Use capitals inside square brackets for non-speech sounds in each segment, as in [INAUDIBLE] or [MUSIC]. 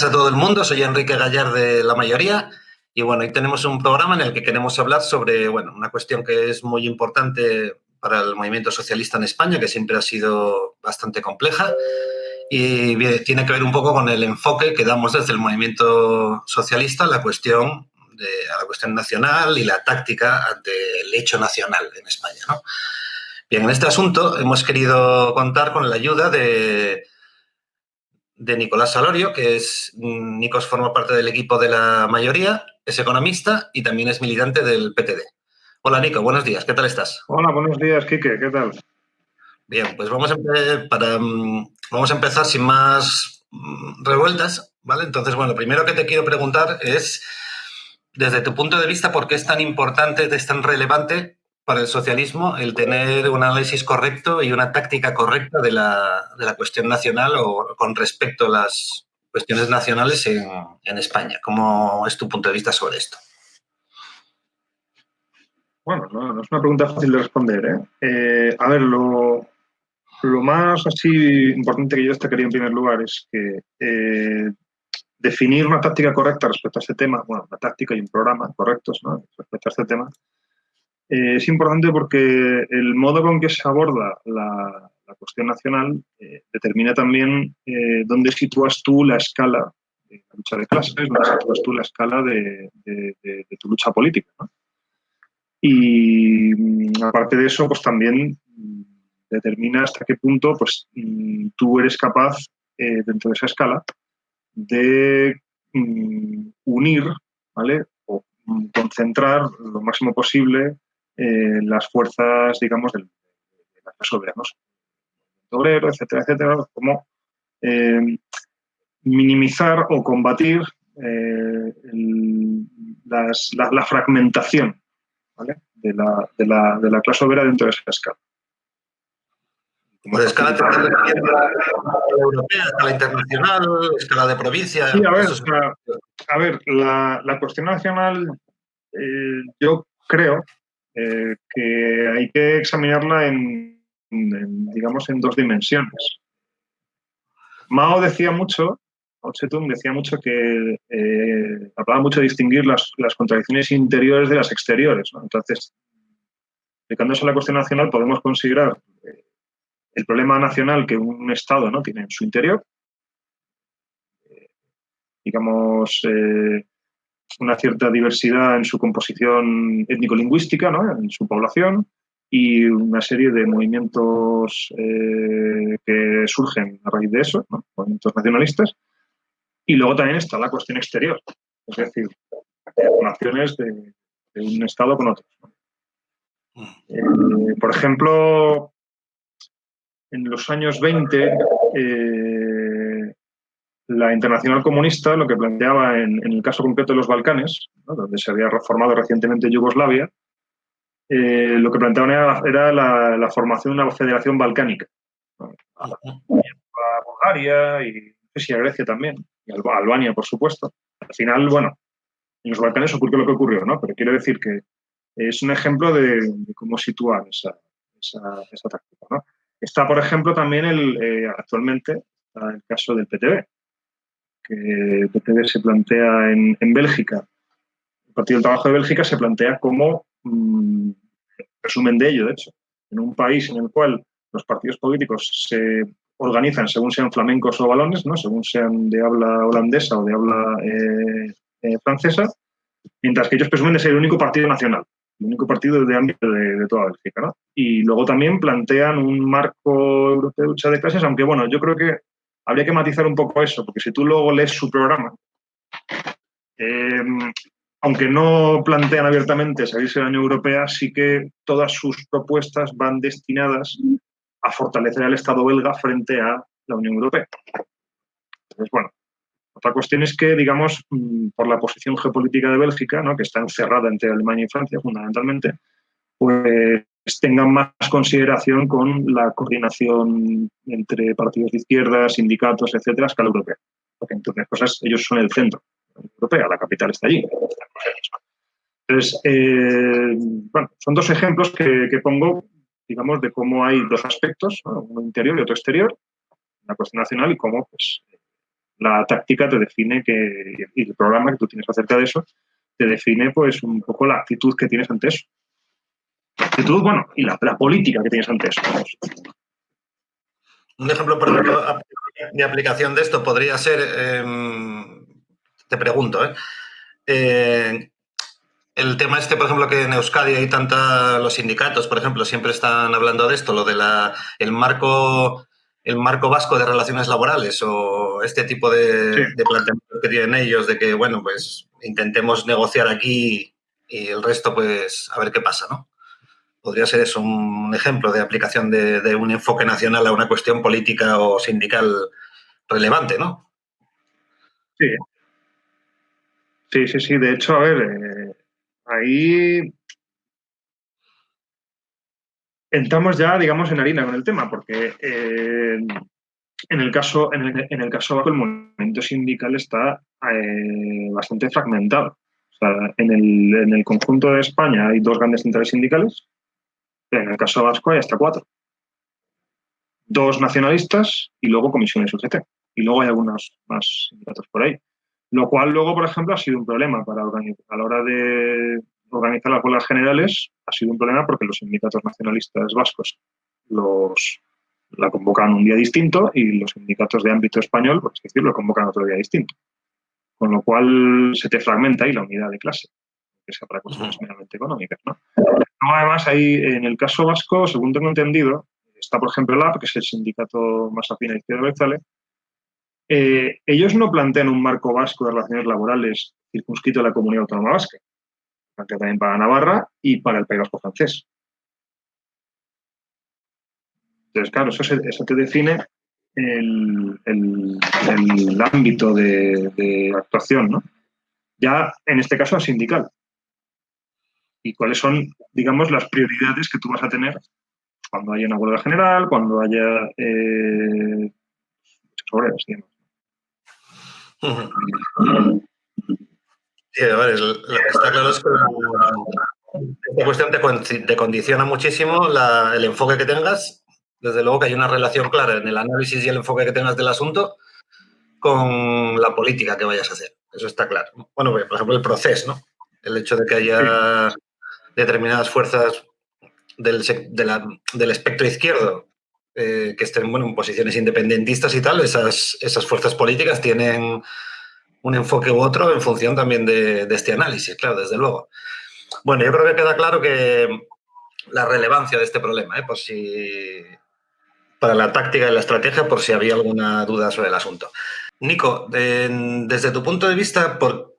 Buenos días a todo el mundo, soy Enrique Gallar de La Mayoría y bueno, hoy tenemos un programa en el que queremos hablar sobre bueno, una cuestión que es muy importante para el movimiento socialista en España, que siempre ha sido bastante compleja y tiene que ver un poco con el enfoque que damos desde el movimiento socialista a la cuestión, de, a la cuestión nacional y la táctica ante el hecho nacional en España. ¿no? Bien, en este asunto hemos querido contar con la ayuda de de Nicolás Salorio, que es, mm, Nicos forma parte del equipo de la mayoría, es economista y también es militante del PTD. Hola Nico, buenos días, ¿qué tal estás? Hola, buenos días, Quique, ¿qué tal? Bien, pues vamos a, para, mm, vamos a empezar sin más mm, revueltas, ¿vale? Entonces, bueno, lo primero que te quiero preguntar es, desde tu punto de vista, ¿por qué es tan importante, es tan relevante para el socialismo el tener un análisis correcto y una táctica correcta de la, de la cuestión nacional o con respecto a las cuestiones nacionales en, en, España. ¿Cómo es tu punto de vista sobre esto? Bueno, no, no es una pregunta fácil de responder. ¿eh? Eh, a ver, lo, lo, más así importante que yo destacaría en primer lugar es que eh, definir una táctica correcta respecto a este tema, bueno, una táctica y un programa correctos ¿no? respecto a este tema, eh, es importante porque el modo con que se aborda la, cuestión nacional eh, determina también eh, dónde sitúas tú la escala de la lucha de clases, dónde sitúas tú la escala de, tu lucha política. Y mm, aparte de eso, pues también mm, determina hasta qué punto pues, mm, tú eres capaz, dentro de esa escala, de unir ¿vale? o concentrar lo máximo posible eh, las fuerzas, digamos, de la clase obrera, obrero, etcétera, etcétera, como eh, minimizar o combatir eh, la, fragmentación de, la, clase obrera dentro de esa escala. Como escala europea, escala internacional, escala de provincia. Sí, a ver, a ver la, cuestión nacional, yo creo eh, que hay que examinarla en, digamos, en dos dimensiones. Mao decía mucho, Mao Zedong decía mucho que eh, hablaba mucho de distinguir las, contradicciones interiores de las exteriores. Entonces, aplicándose a la cuestión nacional, podemos considerar eh, el problema nacional que un Estado ¿no? tiene en su interior, digamos, una cierta diversidad en su composición étnico-lingüística, en su población, y una serie de movimientos eh, que surgen a raíz de eso, movimientos nacionalistas. Y luego también está la cuestión exterior, es decir, relaciones de, un Estado con otro. Eh, por ejemplo, en los años 20, la Internacional Comunista lo que planteaba en, el caso concreto de los Balcanes, donde se había reformado recientemente Yugoslavia, eh, lo que planteaban era, la, formación de una federación balcánica. A Bulgaria y a Grecia también, y a Albania, por supuesto. Al final, bueno, en los Balcanes ocurrió lo que ocurrió, ¿no? Pero quiero decir que es un ejemplo de, cómo situar esa, táctica. Está, por ejemplo, también el, eh, actualmente el caso del PTB, que se plantea en, Bélgica, el Partido del Trabajo de Bélgica se plantea como mm, resumen de ello, de hecho, en un país en el cual los partidos políticos se organizan según sean flamencos o balones, ¿no? según sean de habla holandesa o de habla eh, eh, francesa, mientras que ellos presumen de ser el único partido nacional, el único partido de ámbito de, toda Bélgica. Y luego también plantean un marco europeo de lucha de clases, aunque bueno, yo creo que habría que matizar un poco eso, porque si tú luego lees su programa, eh, aunque no plantean abiertamente salirse de la Unión Europea, sí que todas sus propuestas van destinadas a fortalecer al Estado belga frente a la Unión Europea. Entonces, bueno, otra cuestión es que, digamos, mm, por la posición geopolítica de Bélgica, ¿no? que está encerrada entre Alemania y Francia fundamentalmente, pues tengan más consideración con la coordinación entre partidos de izquierda, sindicatos, etcétera, a escala europea. Porque entre cosas, ellos son el centro europea, la capital está allí. Entonces, eh, bueno, son dos ejemplos que, pongo, digamos, de cómo hay dos aspectos, uno interior y otro exterior, la cuestión nacional y cómo, pues, La táctica te define que, y el programa que tú tienes acerca de eso, te define pues un poco la actitud que tienes ante eso. La actitud, bueno, y la, política que tienes ante eso. Un ejemplo, por ejemplo, de aplicación de esto podría ser, em, te pregunto, ¿eh? ¿eh? el tema este, por ejemplo, que en Euskadi hay tanta, los sindicatos, por ejemplo, siempre están hablando de esto, lo de la, el marco el marco vasco de relaciones laborales o este tipo de, de planteamientos que tienen ellos de que, bueno, pues intentemos negociar aquí y el resto, pues, a ver qué pasa, ¿no? Podría ser eso un ejemplo de aplicación de, un enfoque nacional a una cuestión política o sindical relevante, ¿no? Sí. Sí, sí, sí. De hecho, a ver, eh, ahí entramos ya, digamos, en harina con el tema, porque eh, en el caso, en el, caso el movimiento sindical está eh, bastante fragmentado. O sea, en el, en el conjunto de España hay dos grandes centrales sindicales, en el caso vasco hay hasta cuatro. Dos nacionalistas y luego comisiones UGT. Y luego hay algunos más sindicatos por ahí. Lo cual luego, por ejemplo, ha sido un problema para organizar, a la hora de organizar las huelgas generales, ha sido un problema porque los sindicatos nacionalistas vascos los, la convocan un día distinto y los sindicatos de ámbito español, por así decirlo, lo convocan otro día distinto. Con lo cual se te fragmenta ahí la unidad de clase, que sea para cuestiones meramente económicas. ¿no? además, ahí en el caso vasco, según tengo entendido, está por ejemplo el AP, que es el sindicato más afín a Izquierda Berzale, eh, ellos no plantean un marco vasco de relaciones laborales circunscrito a la comunidad autónoma vasca, plantea también para Navarra y para el País Vasco francés. Entonces, claro, eso, te define el, ámbito de, actuación, ¿no? Ya en este caso sindical. Y cuáles son, digamos, las prioridades que tú vas a tener cuando haya una huelga general, cuando haya eh, obreros, Sí, a ver, lo que está claro es que esta cuestión te, condiciona muchísimo el enfoque que tengas desde luego que hay una relación clara en el análisis y el enfoque que tengas del asunto con la política que vayas a hacer. Eso está claro. Bueno, por ejemplo, el proceso, ¿no? El hecho de que haya determinadas fuerzas del, del espectro izquierdo eh, que estén bueno, en posiciones independentistas y tal, esas, esas fuerzas políticas tienen un enfoque u otro en función también de, este análisis, claro, desde luego. Bueno, yo creo que queda claro que la relevancia de este problema, ¿eh? por si para la táctica y la estrategia por si había alguna duda sobre el asunto. Nico, desde tu punto de vista, por,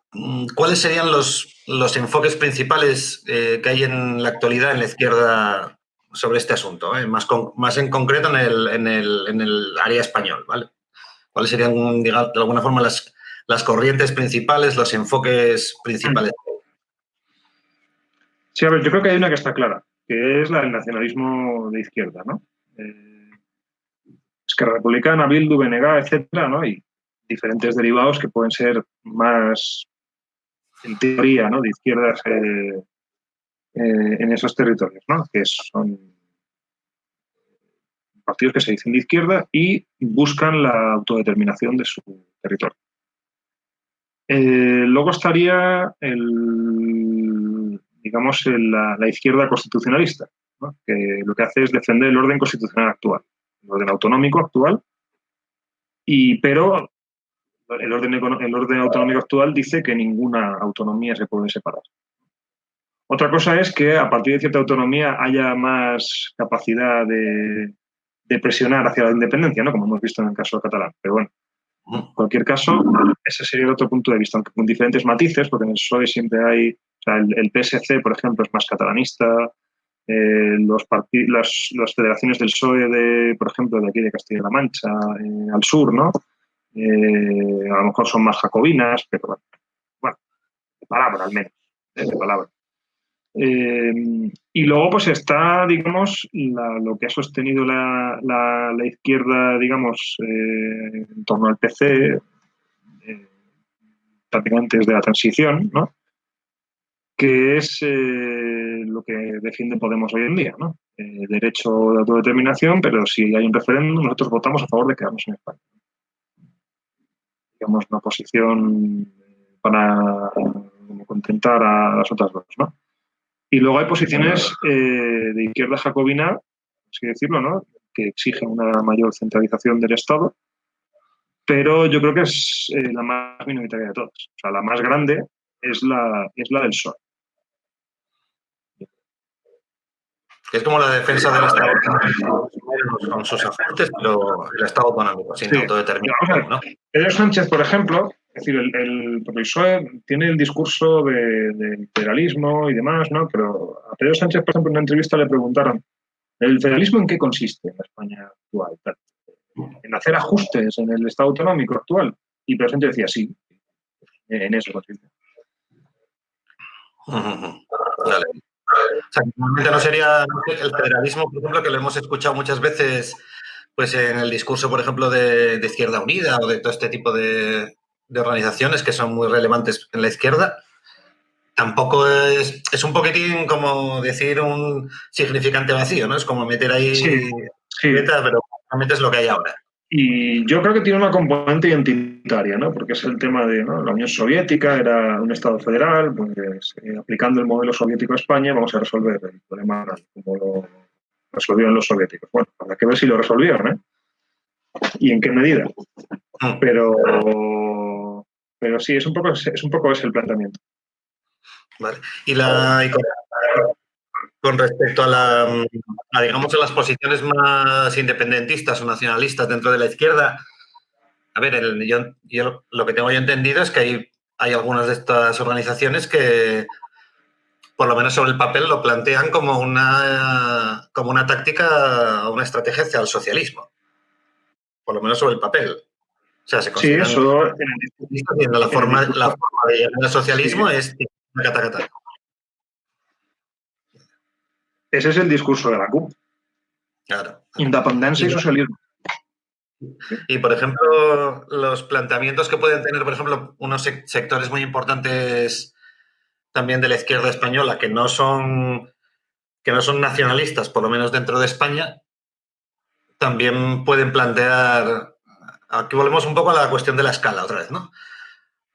¿cuáles serían los, los enfoques principales eh, que hay en la actualidad en la izquierda sobre este asunto? Eh? Más, en concreto en el, área español, ¿vale? ¿Cuáles serían, de alguna forma, las, las corrientes principales, los enfoques principales? Sí, a ver, yo creo que hay una que está clara, que es la del nacionalismo de izquierda, ¿no? Eh, que Republicana, Bildu, BNG, etcétera, ¿no? Y diferentes derivados que pueden ser más, en teoría, ¿no? De izquierdas eh, eh, en esos territorios, ¿no? Que son partidos que se dicen de izquierda y buscan la autodeterminación de su territorio. Eh, luego estaría el, digamos, la, izquierda constitucionalista, ¿no? que lo que hace es defender el orden constitucional actual el orden autonómico actual, y, pero el orden, el orden autonómico actual dice que ninguna autonomía se puede separar. Otra cosa es que a partir de cierta autonomía haya más capacidad de, presionar hacia la independencia, ¿no? como hemos visto en el caso catalán. Pero bueno, en cualquier caso, ese sería el otro punto de vista, aunque con diferentes matices, porque en el PSOE siempre hay, el, el, PSC, por ejemplo, es más catalanista, eh, los las, las, federaciones del PSOE, de, por ejemplo, de aquí de Castilla-La Mancha, eh, al sur, ¿no? Eh, a lo mejor son más jacobinas, pero bueno, bueno de palabra al menos, de palabra. y luego pues está, digamos, lo que ha sostenido la, la, la izquierda, digamos, en torno al PC, prácticamente desde la transición, ¿no? que es eh, lo que defiende Podemos hoy en día, ¿no? Eh, derecho de autodeterminación, pero si hay un referéndum, nosotros votamos a favor de quedarnos en España. Digamos, una posición para contentar a las otras dos, ¿no? Y luego hay posiciones eh, de izquierda jacobina, así decirlo, ¿no? Que exigen una mayor centralización del Estado, pero yo creo que es eh, la más minoritaria de todas. O sea, la más grande es la, es la del PSOE. Es como la defensa del Estado con sus aportes, pero el Estado autonómico, sin sí. autodeterminación. ¿no? Pedro Sánchez, por ejemplo, es decir, el, el, PSOE tiene el discurso de, de, federalismo y demás, ¿no? Pero a Pedro Sánchez, por ejemplo, en una entrevista le preguntaron, ¿el federalismo en qué consiste en la España actual? En hacer ajustes en el Estado autonómico actual. Y Pedro Sánchez decía, sí, en eso consiste. Vale. O sea, normalmente no sería el federalismo, por ejemplo, que lo hemos escuchado muchas veces pues en el discurso, por ejemplo, de, de Izquierda Unida o de todo este tipo de, de, organizaciones que son muy relevantes en la izquierda. Tampoco es, es un poquitín como decir un significante vacío, ¿no? Es como meter ahí sí, pero realmente es lo que hay ahora. Y yo creo que tiene una componente identitaria, ¿no? Porque es el tema de ¿no? la Unión Soviética, era un Estado federal, pues eh, aplicando el modelo soviético a España vamos a resolver el problema como lo resolvieron los soviéticos. Bueno, habrá que ver si lo resolvieron, ¿eh? Y en qué medida. Pero, pero sí, es un poco, es un poco ese el planteamiento. Vale. Y la, y con respecto a, la, a, digamos, a las posiciones más independentistas o nacionalistas dentro de la izquierda, a ver, el, yo, yo, lo que tengo yo entendido es que hay, hay algunas de estas organizaciones que, por lo menos sobre el papel, lo plantean como una, como una táctica o una estrategia hacia el socialismo. Por lo menos sobre el papel. O sea, se sí, eso... La forma, la forma de llegar al socialismo es cata, cata. Ese es el discurso de la CUP. Claro. Independencia y, socialismo. Y, por ejemplo, los planteamientos que pueden tener, por ejemplo, unos sectores muy importantes también de la izquierda española que no son, que no son nacionalistas, por lo menos dentro de España, también pueden plantear, aquí volvemos un poco a la cuestión de la escala otra vez, ¿no?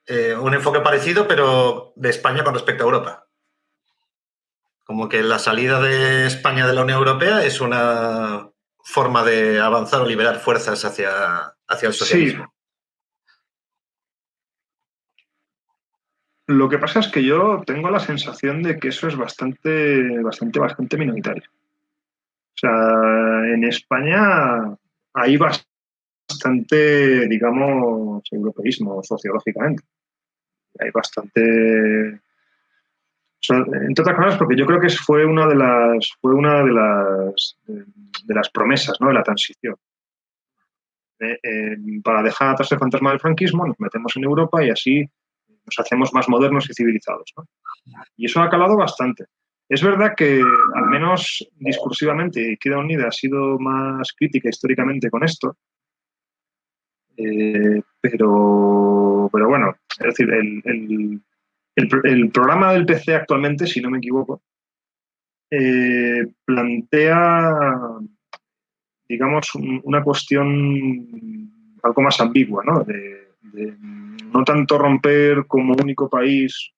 Eh, un enfoque parecido, pero de España con respecto a Europa como que la salida de España de la Unión Europea es una forma de avanzar o liberar fuerzas hacia, hacia el socialismo. Sí. Lo que pasa es que yo tengo la sensación de que eso es bastante, bastante, bastante minoritario. O sea, en España hay bastante, digamos, europeísmo sociológicamente. Hay bastante entre otras cosas porque yo creo que fue una de las, fue una de las, de las promesas ¿no? de la transición. Eh, eh, para dejar atrás el fantasma del franquismo, nos metemos en Europa y así nos hacemos más modernos y civilizados. Y eso ha calado bastante. Es verdad que, al menos discursivamente, Izquierda Unida ha sido más crítica históricamente con esto, eh, pero, pero bueno, es decir, el el, el, programa del PC actualmente, si no me equivoco, eh, plantea, digamos, un, una cuestión algo más ambigua, ¿no? De, de, no tanto romper como único país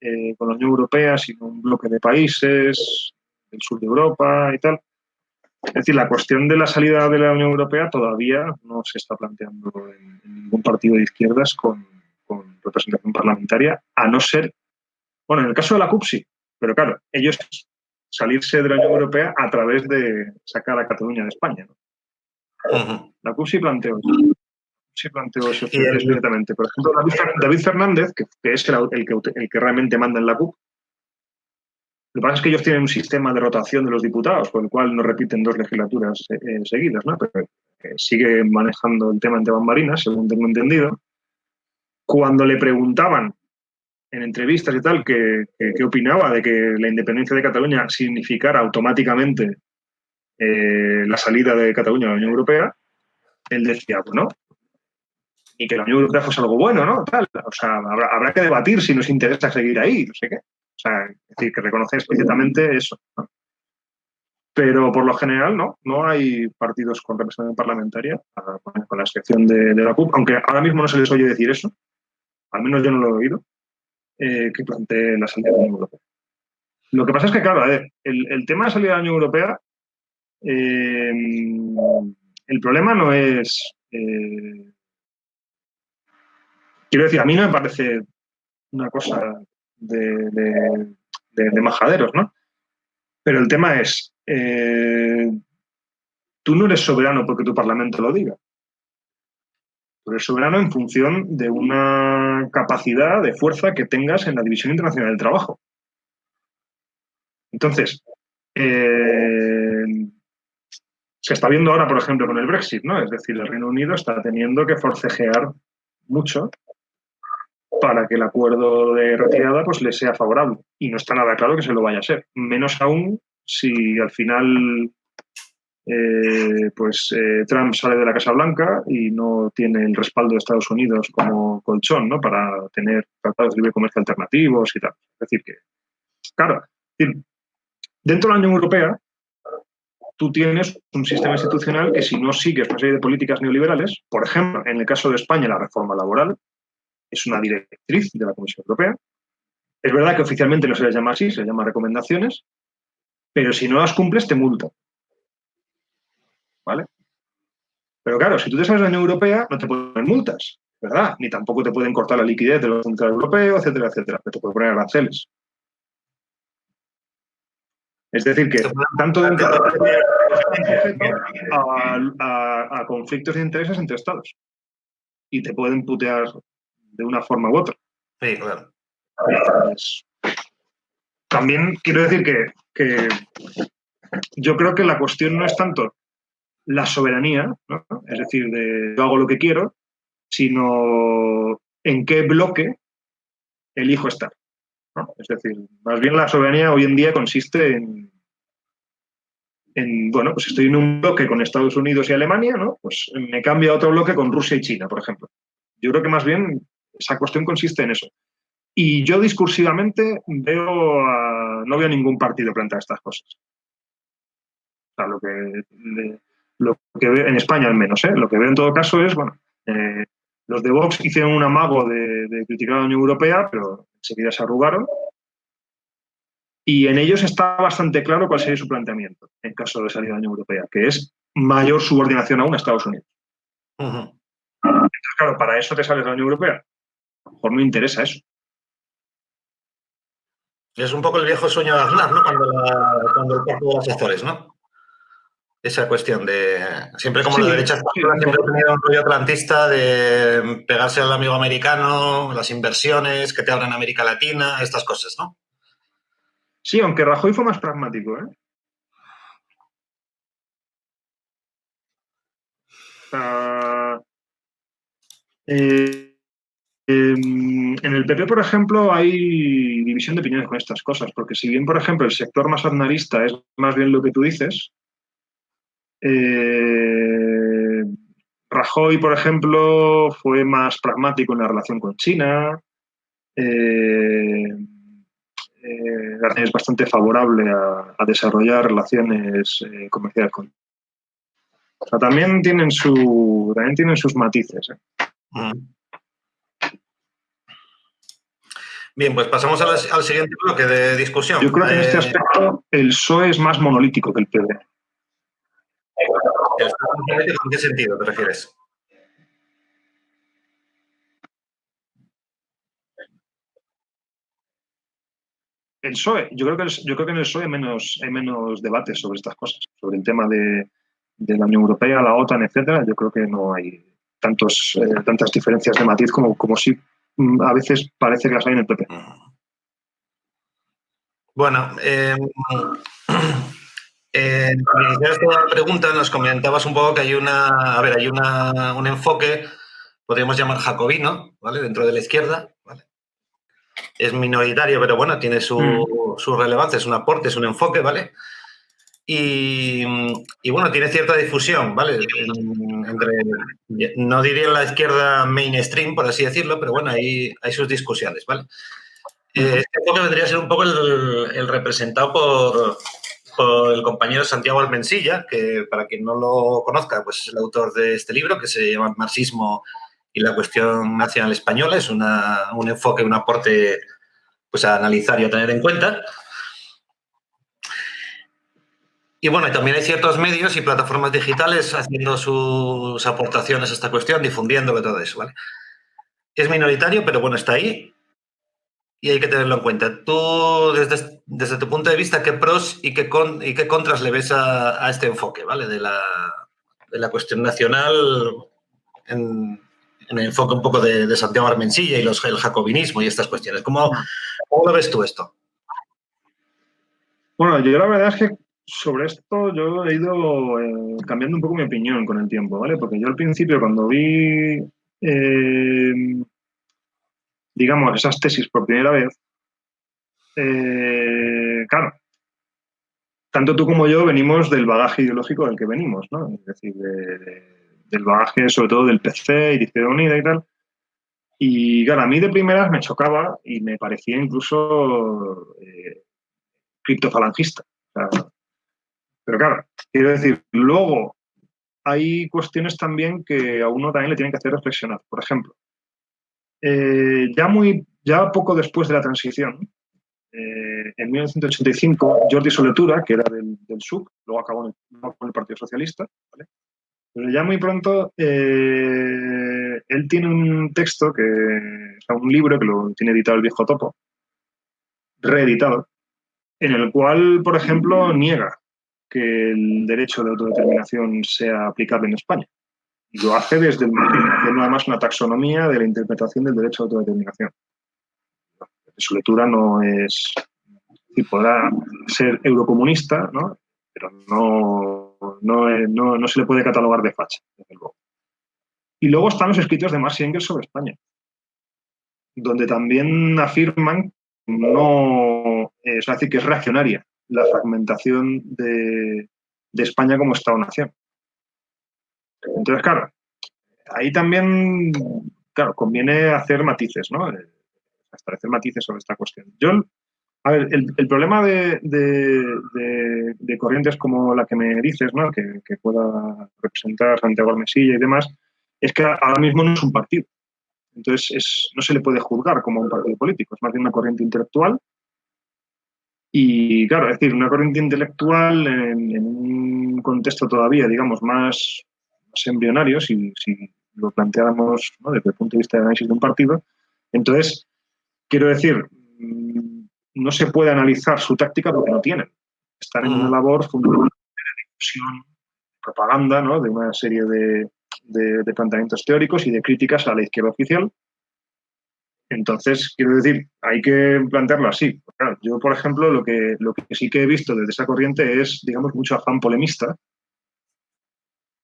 eh, con la Unión Europea, sino un bloque de países del sur de Europa y tal. Es decir, la cuestión de la salida de la Unión Europea todavía no se está planteando en, en ningún partido de izquierdas con, representación parlamentaria, a no ser, bueno, en el caso de la CUP sí, pero claro, ellos salirse de la Unión Europea a través de sacar a Cataluña de España. ¿no? Uh -huh. La CUP sí planteó eso. Sí planteó eso directamente. Por ejemplo, David, Fernández, que, que es el, el, que, el que realmente manda en la CUP, lo que pasa es que ellos tienen un sistema de rotación de los diputados, por el cual no repiten dos legislaturas eh, seguidas, ¿no? Pero eh, sigue manejando el tema ante bambarinas, según tengo entendido cuando le preguntaban en entrevistas y tal qué opinaba de que la independencia de Cataluña significara automáticamente eh, la salida de Cataluña de la Unión Europea, él decía, bueno, y que la Unión Europea fuese algo bueno, ¿no? Tal. O sea, habrá, habrá, que debatir si nos interesa seguir ahí, no sé qué. O sea, es decir, que reconoce explícitamente eso. Pero por lo general no, no hay partidos con representación parlamentaria, con la excepción de, la CUP, aunque ahora mismo no se les oye decir eso, al menos yo no lo he oído, eh, que plantee la salida de la Unión Europea. Lo que pasa es que, claro, el, tema de salida de la Unión Europea, eh, el problema no es... Eh, quiero decir, a mí no me parece una cosa de, de majaderos, ¿no? Pero el tema es, tú no eres soberano porque tu Parlamento lo diga. Tú eres soberano en función de una capacidad de fuerza que tengas en la División Internacional del Trabajo. Entonces, eh, se está viendo ahora, por ejemplo, con el Brexit, ¿no? Es decir, el Reino Unido está teniendo que forcejear mucho para que el acuerdo de retirada pues, le sea favorable. Y no está nada claro que se lo vaya a ser. Menos aún si al final eh, pues eh, Trump sale de la Casa Blanca y no tiene el respaldo de Estados Unidos como colchón ¿no? para tener tratados de libre comercio alternativos y tal. Es decir, que, claro, dentro de la Unión Europea tú tienes un sistema institucional que si no sigues una serie de políticas neoliberales, por ejemplo, en el caso de España la reforma laboral, es una directriz de la Comisión Europea. Es verdad que oficialmente no se les llama así, se les llama recomendaciones, pero si no las cumples te multan. ¿Vale? Pero claro, si tú te sales de la Unión Europea, no te ponen multas, ¿verdad? Ni tampoco te pueden cortar la liquidez del Banco Central Europeo, etcétera, etcétera. Pero te pueden poner aranceles. Es decir, que tanto dentro de a, a conflictos de intereses entre estados. Y te pueden putear de una forma u otra. Sí, claro. también quiero decir que, yo creo que la cuestión no es tanto la soberanía, es decir, de yo hago lo que quiero, sino en qué bloque elijo estar. Es decir, más bien la soberanía hoy en día consiste en, en, bueno, pues estoy en un bloque con Estados Unidos y Alemania, ¿no? Pues me cambio a otro bloque con Rusia y China, por ejemplo. Yo creo que más bien esa cuestión consiste en eso. Y yo discursivamente veo no veo ningún partido plantear estas cosas. O sea, lo que, lo que veo, en España al menos, ¿eh? lo que veo en todo caso es, bueno, eh, los de Vox hicieron un amago de, criticar a la Unión Europea, pero enseguida se arrugaron. Y en ellos está bastante claro cuál sería su planteamiento en caso de salir de la Unión Europea, que es mayor subordinación aún a Estados Unidos. Entonces, claro, para eso te sales de la Unión Europea a lo mejor no interesa eso. Es un poco el viejo sueño de Aznar, ¿no? Cuando, cuando el pacto de los sectores, ¿no? Esa cuestión de. Siempre como la derecha siempre ha tenido un rollo atlantista de pegarse al amigo americano, las inversiones, que te abran América Latina, estas cosas, ¿no? Sí, aunque Rajoy fue más pragmático, ¿eh? eh Em, en el PP, por ejemplo, hay división de opiniones con estas cosas, porque si bien, por ejemplo, el sector más aznarista es más bien lo que tú dices, eh, Rajoy, por ejemplo, fue más pragmático en la relación con China, eh, eh, es bastante favorable a, desarrollar relaciones comerciales con o sea, también tienen, su, también tienen sus matices. Mm. Bien, pues pasamos al, siguiente bloque de discusión. Yo creo que en este eh, aspecto el PSOE es más monolítico que el PD. ¿En qué sentido te refieres? El PSOE, yo creo que, yo creo que en el PSOE hay menos, hay menos debates sobre estas cosas, sobre el tema de, la Unión Europea, la OTAN, etcétera. Yo creo que no hay tantos, eh, tantas diferencias de matiz como, como sí Mm, a veces parece que las hay en el PP. Bueno, eh, eh, esta pregunta nos comentabas un poco que hay una, a ver, hay una, un enfoque, podríamos llamar jacobino, ¿vale? Dentro de la izquierda, ¿vale? Es minoritario, pero bueno, tiene su, mm. su relevancia, es un aporte, es un enfoque, ¿vale? Y, bueno, tiene cierta difusión, ¿vale? entre, no diría la izquierda mainstream, por así decirlo, pero bueno, hay, hay sus discusiones, ¿vale? Eh, este enfoque vendría a ser un poco el, representado por, el compañero Santiago Almensilla, que para quien no lo conozca, pues es el autor de este libro que se llama Marxismo y la cuestión nacional española. Es un enfoque, un aporte pues, a analizar y a tener en cuenta. Y bueno, también hay ciertos medios y plataformas digitales haciendo sus aportaciones a esta cuestión, difundiéndolo todo eso, ¿vale? Es minoritario, pero bueno, está ahí y hay que tenerlo en cuenta. Tú, desde, desde tu punto de vista, ¿qué pros y qué, con, y qué contras le ves a, este enfoque, ¿vale? De la, de la cuestión nacional en, en, el enfoque un poco de, Santiago Armensilla y el jacobinismo y estas cuestiones. ¿Cómo, ¿Cómo lo ves tú esto? Bueno, yo la verdad es que sobre esto yo he ido eh, cambiando un poco mi opinión con el tiempo, ¿vale? Porque yo al principio cuando vi, eh, digamos, esas tesis por primera vez, eh, claro, tanto tú como yo venimos del bagaje ideológico del que venimos, ¿no? Es decir, del bagaje sobre todo del PC y de Izquierda Unida y tal. Y claro, a mí de primeras me chocaba y me parecía incluso criptofalangista. O sea, pero claro, quiero decir, luego hay cuestiones también que a uno también le tienen que hacer reflexionar. Por ejemplo, eh, ya, muy, ya poco después de la transición, eh, en 1985, Jordi Soletura, que era del, del SUC, luego acabó en el, Partido Socialista, pero ya muy pronto eh, él tiene un texto, que, un libro que lo tiene editado el viejo Topo, reeditado, en el cual, por ejemplo, niega que el derecho de autodeterminación sea aplicable en España. Lo hace desde nada más una taxonomía de la interpretación del derecho de autodeterminación. Su lectura no es... Y podrá ser eurocomunista, ¿no? pero no, no, no, se le puede catalogar de facha, desde luego. Y luego están los escritos de Marx y Engels sobre España, donde también afirman no, es decir, que es reaccionaria la fragmentación de, España como Estado-nación. Entonces, claro, ahí también, claro, conviene hacer matices, ¿no? Eh, establecer matices sobre esta cuestión. Yo, a ver, el, problema de, corrientes como la que me dices, ¿no? Que, pueda representar Santiago Almesilla y demás, es que ahora mismo no es un partido. Entonces, no se le puede juzgar como un partido político, es más bien una corriente intelectual y claro, es decir, una corriente intelectual en, un contexto todavía, digamos, más, embrionario, si, lo planteáramos desde el punto de vista de análisis de un partido, entonces, quiero decir, mm, no se puede analizar su táctica porque no tienen. Están en una labor fundamental de difusión, propaganda, ¿no? de una serie de, de planteamientos teóricos y de críticas a la izquierda oficial, entonces, quiero decir, hay que plantearlo así. yo, por ejemplo, lo que, lo que sí que he visto desde esa corriente es, digamos, mucho afán polemista,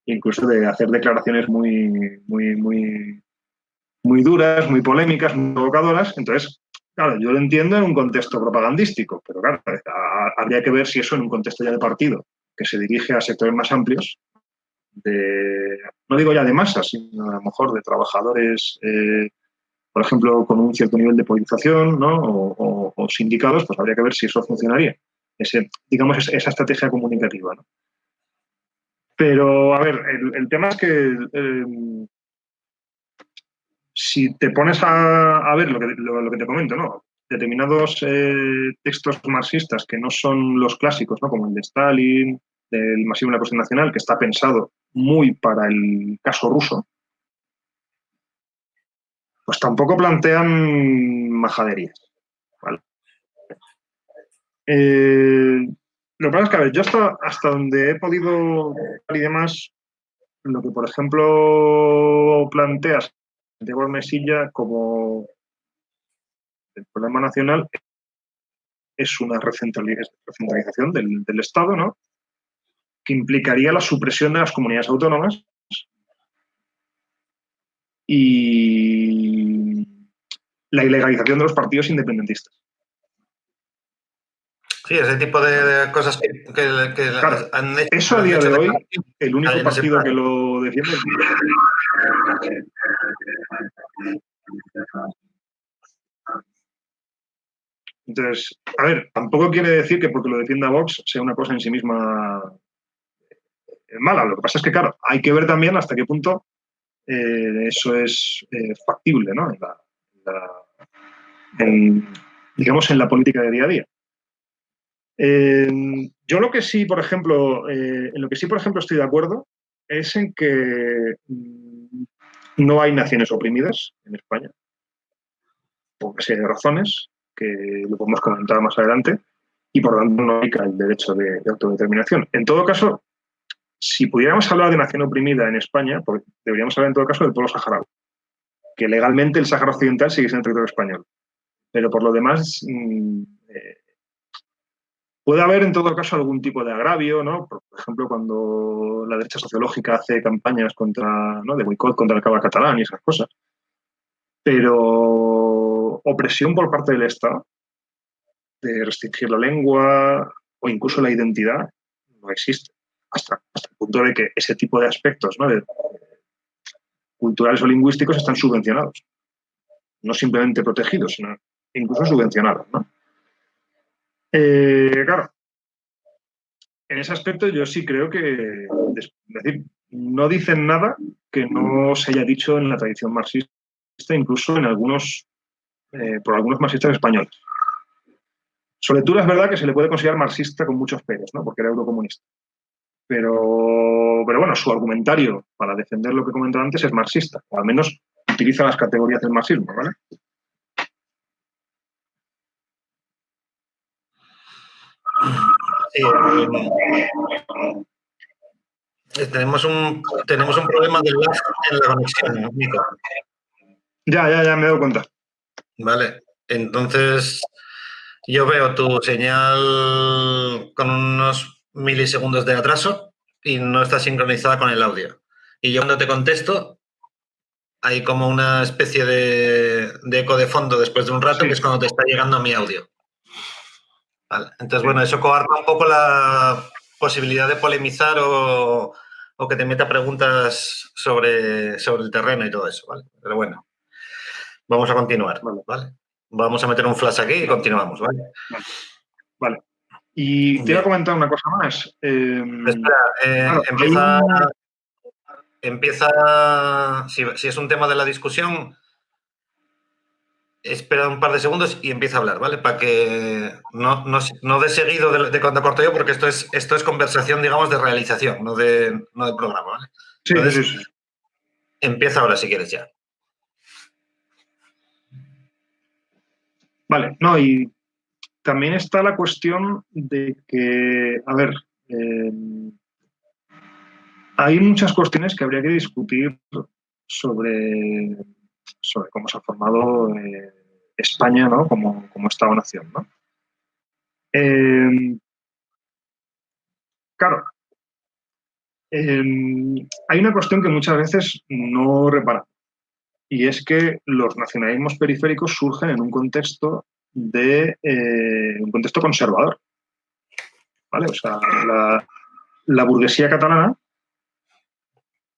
incluso de hacer declaraciones muy, muy, muy, muy duras, muy polémicas, muy provocadoras. Entonces, claro, yo lo entiendo en un contexto propagandístico, pero claro, habría que ver si eso en un contexto ya de partido, que se dirige a sectores más amplios, de, no digo ya de masas, sino a lo mejor de trabajadores eh, por ejemplo, con un cierto nivel de politización ¿no? o, sindicados, pues habría que ver si eso funcionaría. Ese, digamos, esa estrategia comunicativa. ¿no? Pero, a ver, el, tema es que eh, si te pones a, ver lo que, te comento, ¿no? determinados eh, textos marxistas que no son los clásicos, ¿no? como el de Stalin, del Masivo de la Cuestión Nacional, que está pensado muy para el caso ruso, pues tampoco plantean majaderías. Eh, lo que pasa es que, a ver, yo hasta, hasta donde he podido y demás, lo que, por ejemplo, planteas Santiago Mesilla como el problema nacional es una recentralización del, del Estado, ¿no? Que implicaría la supresión de las comunidades autónomas y la ilegalización de los partidos independentistas. Sí, ese tipo de, cosas que, han hecho. Eso a día de hoy, el único partido que lo defiende Entonces, a ver, tampoco quiere decir que porque lo defienda Vox sea una cosa en sí misma eh, mala. Lo que pasa es que, claro, hay que ver también hasta qué punto eh, eso es eh, factible, ¿no? digamos, en la política de día a día. Yo lo que sí, por ejemplo, en lo que sí, por ejemplo, estoy de acuerdo es en que mm, no hay naciones oprimidas en España, por una serie de razones que lo podemos comentar más adelante, y por lo tanto no hay el derecho de, autodeterminación. En todo caso, si pudiéramos hablar de nación oprimida en España, pues deberíamos hablar en todo caso del pueblo saharaui, que legalmente el Sáhara Occidental sigue siendo territorio español. Pero por lo demás, mm, eh, puede haber en todo caso algún tipo de agravio, ¿no? Por ejemplo, cuando la derecha sociológica hace campañas contra, ¿no? de boicot contra el cabo catalán y esas cosas. Pero opresión por parte del Estado de restringir la lengua o incluso la identidad no existe. Hasta, el punto de que ese tipo de aspectos culturales o lingüísticos están subvencionados. No simplemente protegidos, sino incluso subvencionados. Eh, claro, en ese aspecto yo sí creo que, es decir, no dicen nada que no se haya dicho en la tradición marxista, incluso en algunos eh, por algunos marxistas españoles. Soletura es verdad que se le puede considerar marxista con muchos peros, ¿no? porque era eurocomunista. Pero, pero bueno, su argumentario para defender lo que comentó antes es marxista, o al menos utiliza las categorías del marxismo, ¿vale? Eh, tenemos, un, tenemos un problema de lag en la conexión, Nico. Ya, ya, ya, me he dado cuenta. Vale, entonces yo veo tu señal con unos milisegundos de atraso y no está sincronizada con el audio. Y yo cuando te contesto, hay como una especie de, eco de fondo después de un rato, que es cuando te está llegando mi audio. Vale. Entonces, bueno, eso coarta un poco la posibilidad de polemizar o, o, que te meta preguntas sobre, sobre el terreno y todo eso, ¿vale? Pero bueno. Vamos a continuar, vale. Vamos a meter un flash aquí y continuamos, ¿vale? Vale. Y te iba a comentar una cosa más. Em, Espera, eh, empieza, empieza si, es un tema de la discusión, espera un par de segundos y empieza a hablar, ¿vale? Para que no, no, dé seguido de, cuando corto yo, porque esto es, esto es conversación, digamos, de realización, no de, no programa, ¿vale? Sí, sí, sí. Empieza ahora si quieres ya. Vale, no, y también está la cuestión de que, a ver, eh, hay muchas cuestiones que habría que discutir sobre, sobre cómo se ha formado eh, España ¿no? como, como Estado-nación. ¿no? Eh, claro, hay una cuestión que muchas veces no reparamos y es que los nacionalismos periféricos surgen en un contexto de eh, un contexto conservador. ¿Vale? O sea, la, burguesía catalana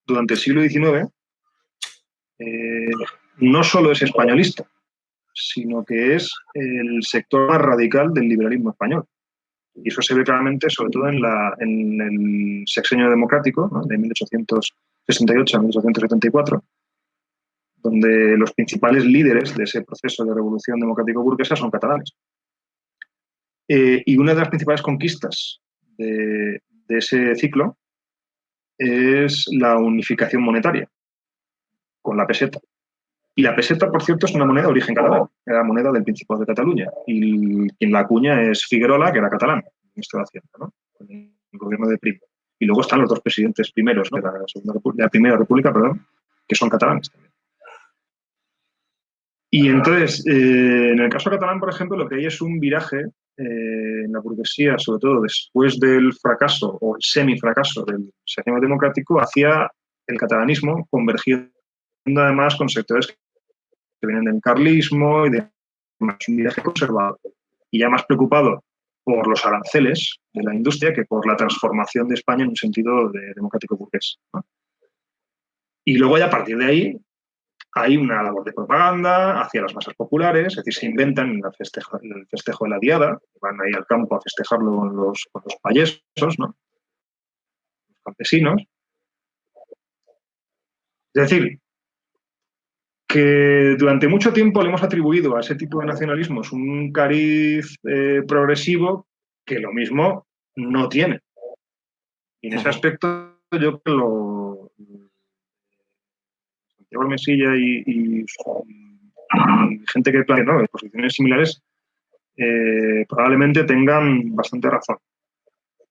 durante el siglo XIX no solo es españolista, sino que es el sector más radical del liberalismo español. Y eso se ve claramente, sobre todo en, la, en el sexenio democrático, de 1868 a 1874, donde los principales líderes de ese proceso de revolución democrático-burguesa son catalanes. Eh, y una de las principales conquistas de, ese ciclo es la unificación monetaria con la peseta. Y la peseta, por cierto, es una moneda de origen catalán, era moneda del Principado de Cataluña. Y quien la acuña es Figuerola, que era catalán, ministro de Hacienda, ¿no? el gobierno de Primo. Y luego están los dos presidentes primeros de, la de la Primera República, perdón, que son catalanes también. Y entonces, eh, en el caso catalán, por ejemplo, lo que hay es un viraje eh, en la burguesía, sobre todo después del fracaso o el semifracaso del sistema democrático, hacia el catalanismo, convergiendo además con sectores vienen del carlismo y de un viraje conservador. Y ya más preocupado por los aranceles de la industria que por la transformación de España en un sentido de democrático burgués. Y luego ya a partir de ahí hay una labor de propaganda hacia las masas populares, es decir, se inventan el festejo, de la diada, van ahí al campo a festejarlo con los, con payesos, ¿no? los campesinos. Es decir, que durante mucho tiempo le hemos atribuido a ese tipo de nacionalismos un cariz eh, progresivo que lo mismo no tiene. Y en ese aspecto yo creo que lo, Santiago Mesilla y, gente que plantea ¿no? posiciones similares eh, probablemente tengan bastante razón.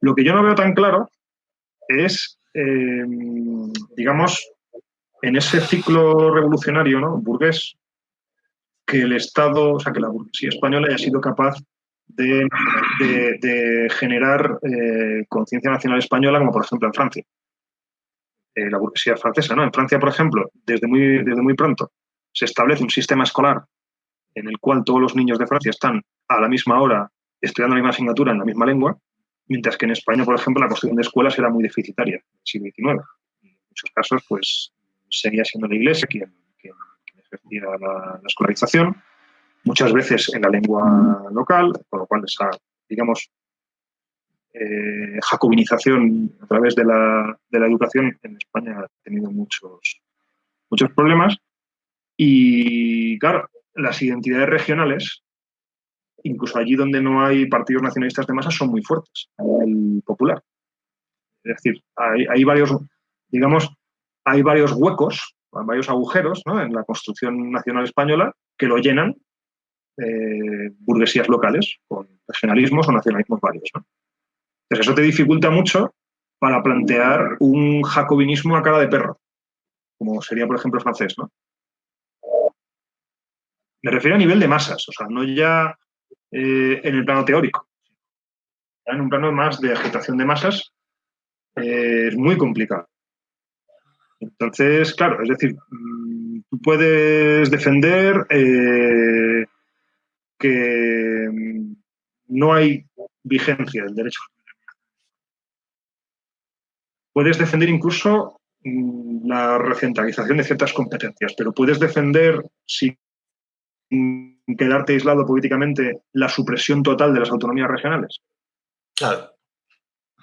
Lo que yo no veo tan claro es, eh, digamos, en ese ciclo revolucionario ¿no? burgués, que el Estado, o sea, que la burguesía española haya sido capaz de, generar eh, conciencia nacional española, como por ejemplo en Francia. Eh, la burguesía francesa, ¿no? En Francia, por ejemplo, desde muy, desde muy pronto se establece un sistema escolar en el cual todos los niños de Francia están a la misma hora estudiando la misma asignatura en la misma lengua, mientras que en España, por ejemplo, la construcción de escuelas era muy deficitaria en el siglo XIX. En muchos casos, pues, seguía siendo la Iglesia quien, ejercía la, escolarización, muchas veces en la lengua local, con lo cual esa, digamos, eh, jacobinización a través de la, educación en España ha tenido muchos, muchos problemas. Y claro, las identidades regionales, incluso allí donde no hay partidos nacionalistas de masa, son muy fuertes nivel popular. Es decir, hay varios, digamos, hay varios huecos, varios agujeros en la construcción nacional española que lo llenan burguesías locales con regionalismos o nacionalismos varios. Entonces eso te dificulta mucho para plantear un jacobinismo a cara de perro, como sería, por ejemplo, francés. Me refiero a nivel de masas, o sea, no ya eh, en el plano teórico. En un plano más de agitación de masas eh, es muy complicado. Entonces, claro, es decir, mm, tú puedes defender eh, que mm, no hay vigencia del derecho. Puedes defender incluso mm, la recentralización de ciertas competencias, pero puedes defender, sin quedarte aislado políticamente, la supresión total de las autonomías regionales. Claro.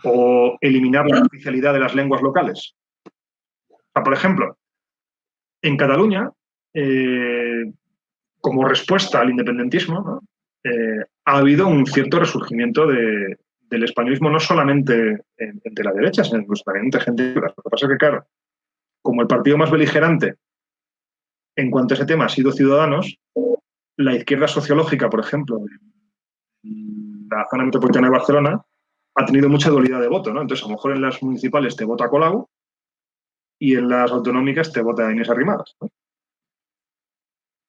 O eliminar la oficialidad de las lenguas locales por ejemplo, en Cataluña, eh, como respuesta al independentismo, eh, ha habido un cierto resurgimiento del españolismo, no solamente entre la derecha, sino también entre gente. Lo que pasa es que, claro, como el partido más beligerante en cuanto a ese tema ha sido Ciudadanos, la izquierda sociológica, por ejemplo, de la zona metropolitana de Barcelona, ha tenido mucha dualidad de voto, ¿no? Entonces, a lo mejor en las municipales te vota Colau y en las autonómicas te vota Inés Arrimadas.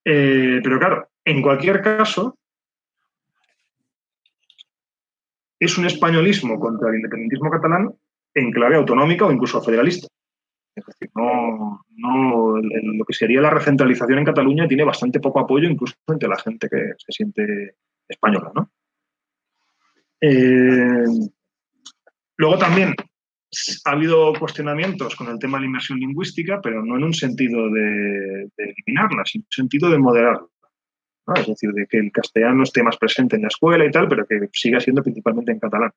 Eh, pero claro, en cualquier caso, es un españolismo contra el independentismo catalán en clave autonómica o incluso federalista. Es decir, no, lo que sería la recentralización en Cataluña tiene bastante poco apoyo incluso entre la gente que se siente española. Eh, luego también ha habido cuestionamientos con el tema de la inmersión lingüística, pero no en un sentido de, eliminarla, sino en un sentido de moderarla. Es decir, de que el castellano esté más presente en la escuela y tal, pero que siga siendo principalmente en catalán.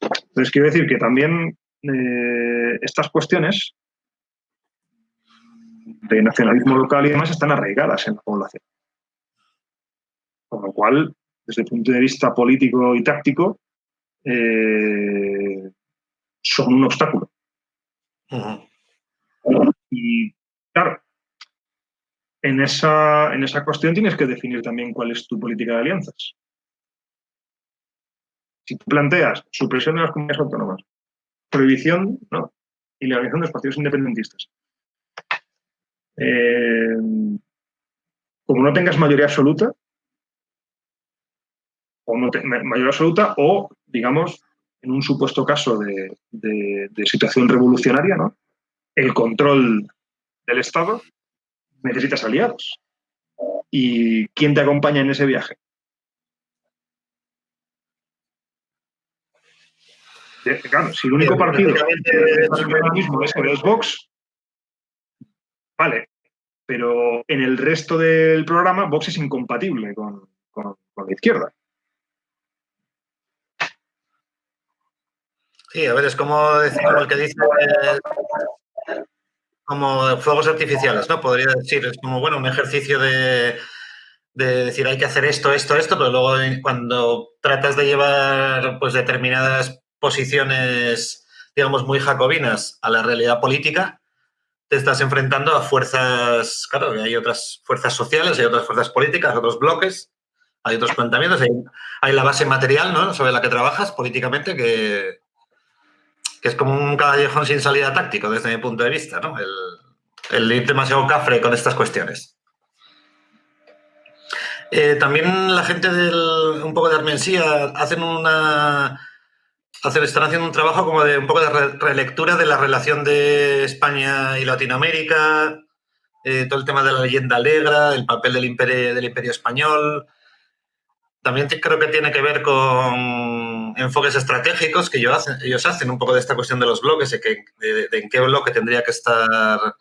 Entonces, quiero decir que también eh, estas cuestiones de nacionalismo local y demás están arraigadas en la población. Con lo cual, desde el punto de vista político y táctico, eh, son un obstáculo. Y claro, en esa, en esa cuestión tienes que definir también cuál es tu política de alianzas. Si tú planteas supresión de las comunidades autónomas, prohibición ¿no? y legalización de los partidos independentistas, eh, como no tengas mayoría absoluta, o no mayoría absoluta, o digamos, en un supuesto caso de, situación revolucionaria, ¿no? el control del Estado, necesitas aliados. ¿Y quién te acompaña en ese viaje? Claro, si el único partido que es Vox, vale, pero en el resto del programa Vox es incompatible con, la izquierda. Sí, a ver, es como, el que dice como fuegos artificiales, ¿no? Podría decir, es como, bueno, un ejercicio de, de decir hay que hacer esto, esto, esto, pero luego cuando tratas de llevar pues determinadas posiciones, digamos, muy jacobinas a la realidad política, te estás enfrentando a fuerzas, claro, hay otras fuerzas sociales, hay otras fuerzas políticas, otros bloques, hay otros planteamientos, hay, la base material ¿no? sobre la que trabajas políticamente que, que es como un callejón sin salida táctico desde mi punto de vista, ¿no? El, el ir demasiado cafre con estas cuestiones. Eh, también la gente del un poco de Armensía hacen una hacen, están haciendo un trabajo como de un poco de relectura de la relación de España y Latinoamérica, eh, todo el tema de la leyenda alegra, el papel del imperio, del imperio español. También creo que tiene que ver con enfoques estratégicos que ellos hacen, ellos hacen un poco de esta cuestión de los bloques, de, que, en qué bloque tendría que estar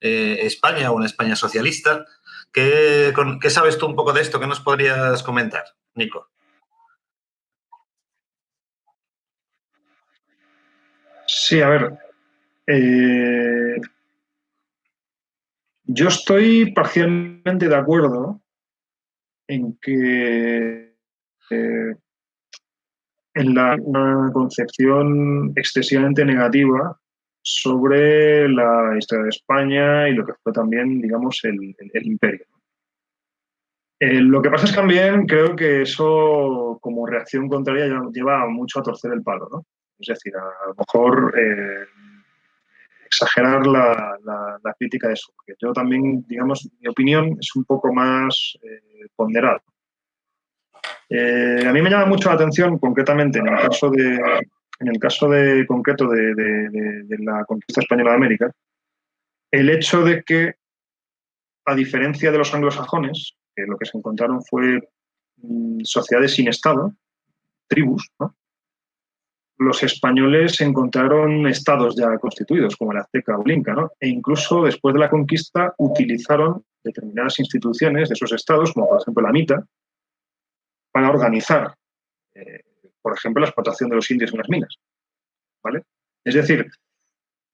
eh, España o una España socialista. ¿Qué, ¿Qué sabes tú un poco de esto? ¿Qué nos podrías comentar, Nico? Sí, a ver. Eh, yo estoy parcialmente de acuerdo en que eh, en la, concepción excesivamente negativa sobre la historia de España y lo que fue también, digamos, el, imperio. Eh, lo que pasa es que también creo que eso, como reacción contraria, lleva mucho a torcer el palo, ¿no? Es decir, a, lo mejor eh, exagerar la, crítica de. Porque yo también, digamos, mi opinión es un poco más eh, ponderada. a mí me llama mucho la atención, concretamente, en el caso de, en el caso de concreto de, la conquista española de América, el hecho de que, a diferencia de los anglosajones, que lo que se encontraron fue mm, sociedades sin Estado, tribus, los españoles encontraron estados ya constituidos, como el azteca o inca, e incluso después de la conquista utilizaron determinadas instituciones de esos estados, como por ejemplo la MITA, para organizar eh, por ejemplo, la explotación de los indios en las minas. ¿vale? Es decir,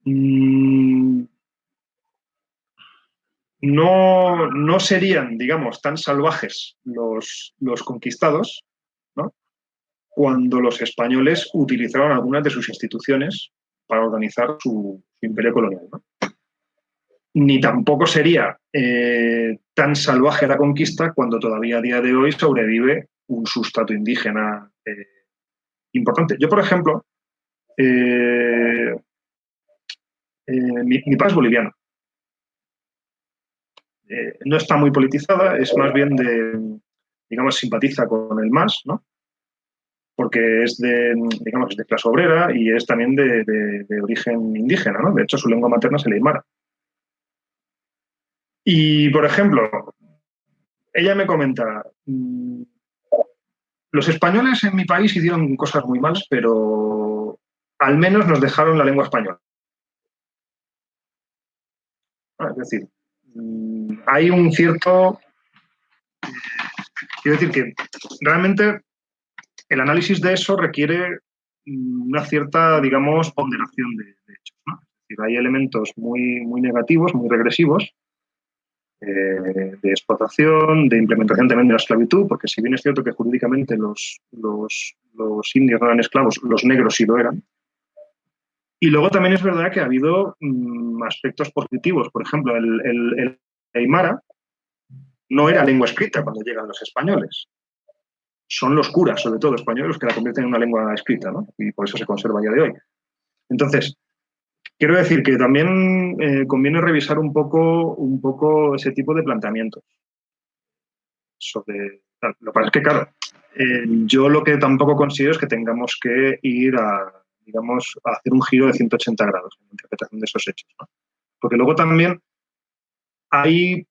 mm, no, serían, digamos, tan salvajes los, los conquistados ¿no? Cuando los españoles utilizaron algunas de sus instituciones para organizar su, imperio colonial. Ni tampoco sería eh, tan salvaje la conquista cuando todavía a día de hoy sobrevive un sustrato indígena eh, importante. Yo, por ejemplo, eh, eh, mi, padre es boliviano. No está muy politizada, es más bien de, digamos, simpatiza con el MAS, ¿no? Porque es de, digamos, de clase obrera y es también de, origen indígena, ¿no? De hecho, su lengua materna es el aymara. Y, por ejemplo, ella me comenta, mm, los españoles en mi país hicieron cosas muy malas, pero al menos nos dejaron la lengua española. Ah, es decir, mm, hay un cierto... Quiero decir que realmente el análisis de eso requiere mm, una cierta, digamos, ponderación de, hechos. Es decir, hay elementos muy, muy negativos, muy regresivos, eh, de explotación, de implementación también de la esclavitud, porque si bien es cierto que jurídicamente los, los, indios no eran esclavos, los negros sí lo eran. Y luego también es verdad que ha habido mm, aspectos positivos. Por ejemplo, el, el, Aymara no era lengua escrita cuando llegan los españoles. Son los curas, sobre todo españoles, los que la convierten en una lengua escrita, ¿no? Y por eso se conserva ya de hoy. Entonces, Quiero decir que también eh, conviene revisar un poco, un poco ese tipo de planteamientos. Lo que pasa es que, claro, eh, yo lo que tampoco considero es que tengamos que ir a, digamos, a hacer un giro de 180 grados en la interpretación de esos hechos. Porque luego también hay,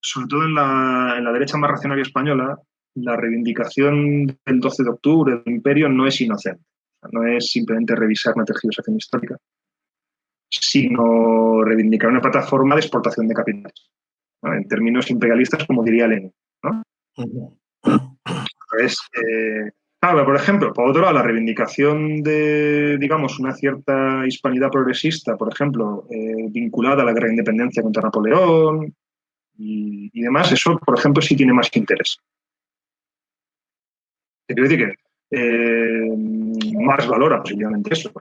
sobre todo en la, en la derecha más racional española, la reivindicación del 12 de octubre del imperio no es inocente. No es simplemente revisar una tergiversación histórica, sino reivindicar una plataforma de exportación de capitales, en términos imperialistas, como diría Lenin. ¿no? Entonces, eh, claro, por ejemplo, por otro lado, la reivindicación de, digamos, una cierta hispanidad progresista, por ejemplo, eh, vinculada a la guerra de independencia contra Napoleón y, y, demás, eso, por ejemplo, sí tiene más interés. Quiero decir que eh, más valora posiblemente eso.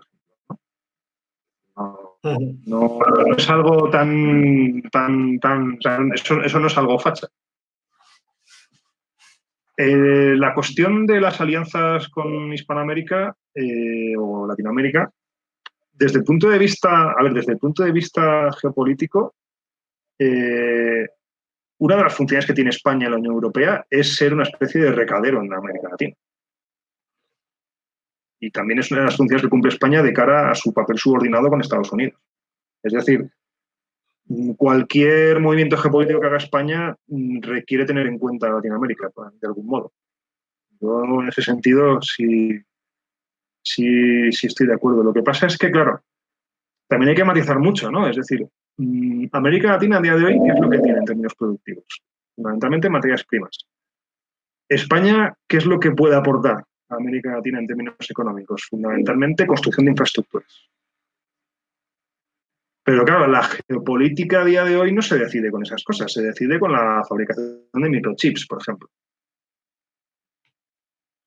No, no, no, es algo tan, tan, tan, tan eso, eso, no es algo facha. Eh, la cuestión de las alianzas con Hispanoamérica eh, o Latinoamérica, desde el punto de vista, a ver, desde el punto de vista geopolítico, eh, una de las funciones que tiene España en la Unión Europea es ser una especie de recadero en América Latina. Y también es una de las funciones que cumple España de cara a su papel subordinado con Estados Unidos. Es decir, cualquier movimiento geopolítico que haga España mm, requiere tener en cuenta Latinoamérica, de algún modo. Yo en ese sentido sí, sí, sí estoy de acuerdo. Lo que pasa es que, claro, también hay que matizar mucho, ¿no? Es decir, América Latina a día de hoy, ¿qué es lo que tiene en términos productivos? Fundamentalmente materias primas. España, ¿qué es lo que puede aportar a América Latina en términos económicos? Fundamentalmente construcción de infraestructuras. Pero claro, la geopolítica a día de hoy no se decide con esas cosas, se decide con la fabricación de microchips, por ejemplo.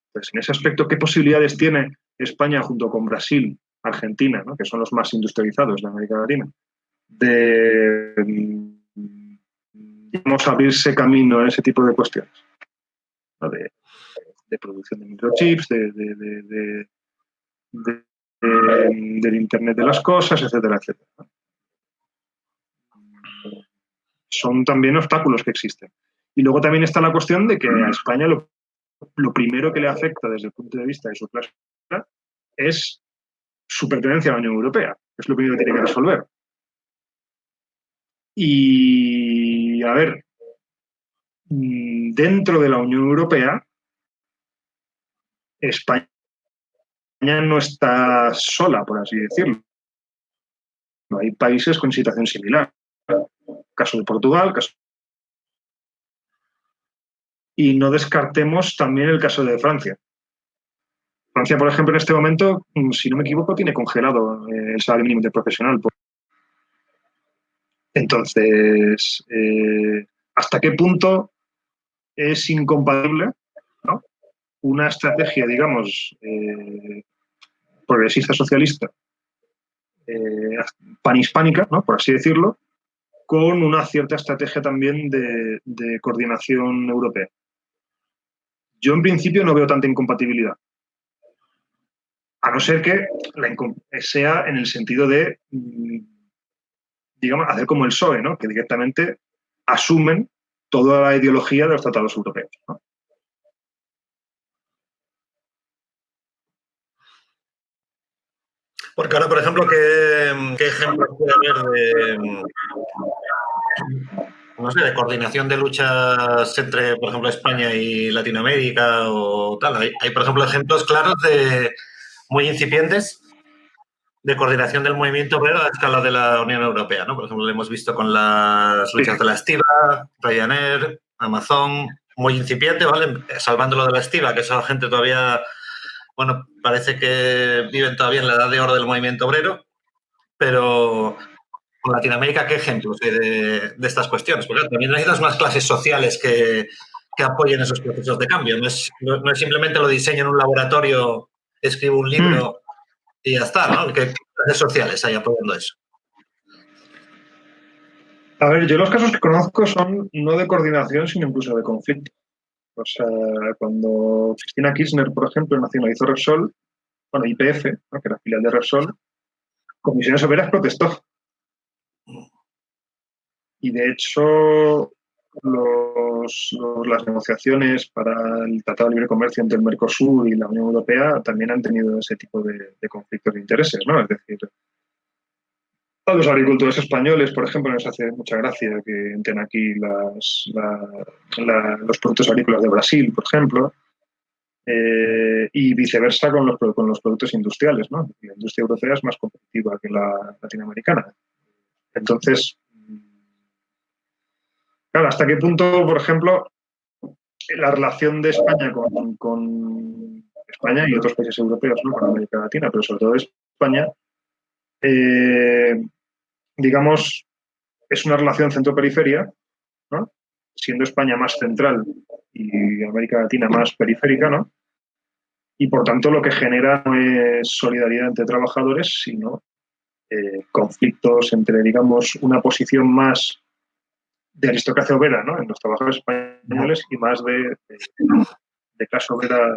Entonces, en ese aspecto, ¿qué posibilidades tiene España junto con Brasil, Argentina, que son los más industrializados de América Latina, de digamos, abrirse camino a ese tipo de cuestiones? De, producción de microchips, de, de del Internet de las cosas, etcétera, etcétera son también obstáculos que existen. Y luego también está la cuestión de que a España lo, primero que le afecta desde el punto de vista de su clase es su pertenencia a la Unión Europea, es lo primero que tiene que resolver. Y, a ver, mm, dentro de la Unión Europea, España no está sola, por así decirlo. Hay países con situación similar caso de Portugal, caso y no descartemos también el caso de Francia. Francia, por ejemplo, en este momento, mm, si no me equivoco, tiene congelado eh, el salario mínimo profesional. Entonces, eh, ¿hasta qué punto es incompatible una estrategia, digamos, eh, progresista socialista, eh, panhispánica, ¿no? por así decirlo, con una cierta estrategia también de, coordinación europea. Yo en principio no veo tanta incompatibilidad. A no ser que sea en el sentido de, mm, digamos, hacer como el PSOE, ¿no? que directamente asumen toda la ideología de los tratados europeos. Porque ahora, por ejemplo, ¿qué, qué ejemplos puede haber de, no sé, de coordinación de luchas entre, por ejemplo, España y Latinoamérica o tal? Hay, hay por ejemplo, ejemplos claros de muy incipientes de coordinación del movimiento obrero a escala de la Unión Europea, ¿no? Por ejemplo, lo hemos visto con las luchas de la estiva, Ryanair, Amazon, muy incipiente, ¿vale? Salvándolo de la estiva, que esa gente todavía bueno, parece que viven todavía en la edad de oro del movimiento obrero, pero con Latinoamérica, ¿qué ejemplos hay de, estas cuestiones? Porque también necesitas unas clases sociales que, apoyen esos procesos de cambio. No es, no, es, simplemente lo diseño en un laboratorio, escribo un libro y ya está, ¿no? ¿Qué clases sociales hay apoyando eso? A ver, yo los casos que conozco son no de coordinación, sino incluso de conflicto. O sea, cuando Cristina Kirchner, por ejemplo, nacionalizó Repsol, bueno, IPF, que era filial de Repsol, Comisiones Obreras protestó. Y de hecho, las negociaciones para el Tratado de Libre Comercio entre el Mercosur y la Unión Europea también han tenido ese tipo de, de conflictos de intereses, ¿no? Es decir, a los agricultores españoles, por ejemplo, nos hace mucha gracia que entren aquí las, los productos agrícolas de Brasil, por ejemplo. Eh, y viceversa con los, con los productos industriales. ¿no? La industria europea es más competitiva que la latinoamericana. Entonces, claro, ¿hasta qué punto, por ejemplo, la relación de España con, España y otros países europeos, ¿no? con América Latina, pero sobre todo España, eh, digamos, es una relación centro-periferia, ¿no? siendo España más central y América Latina más periférica, ¿no? Y por tanto lo que genera no es solidaridad entre trabajadores, sino eh, conflictos entre, digamos, una posición más de aristocracia obrera ¿no? en los trabajadores españoles y más de, de, clase obrera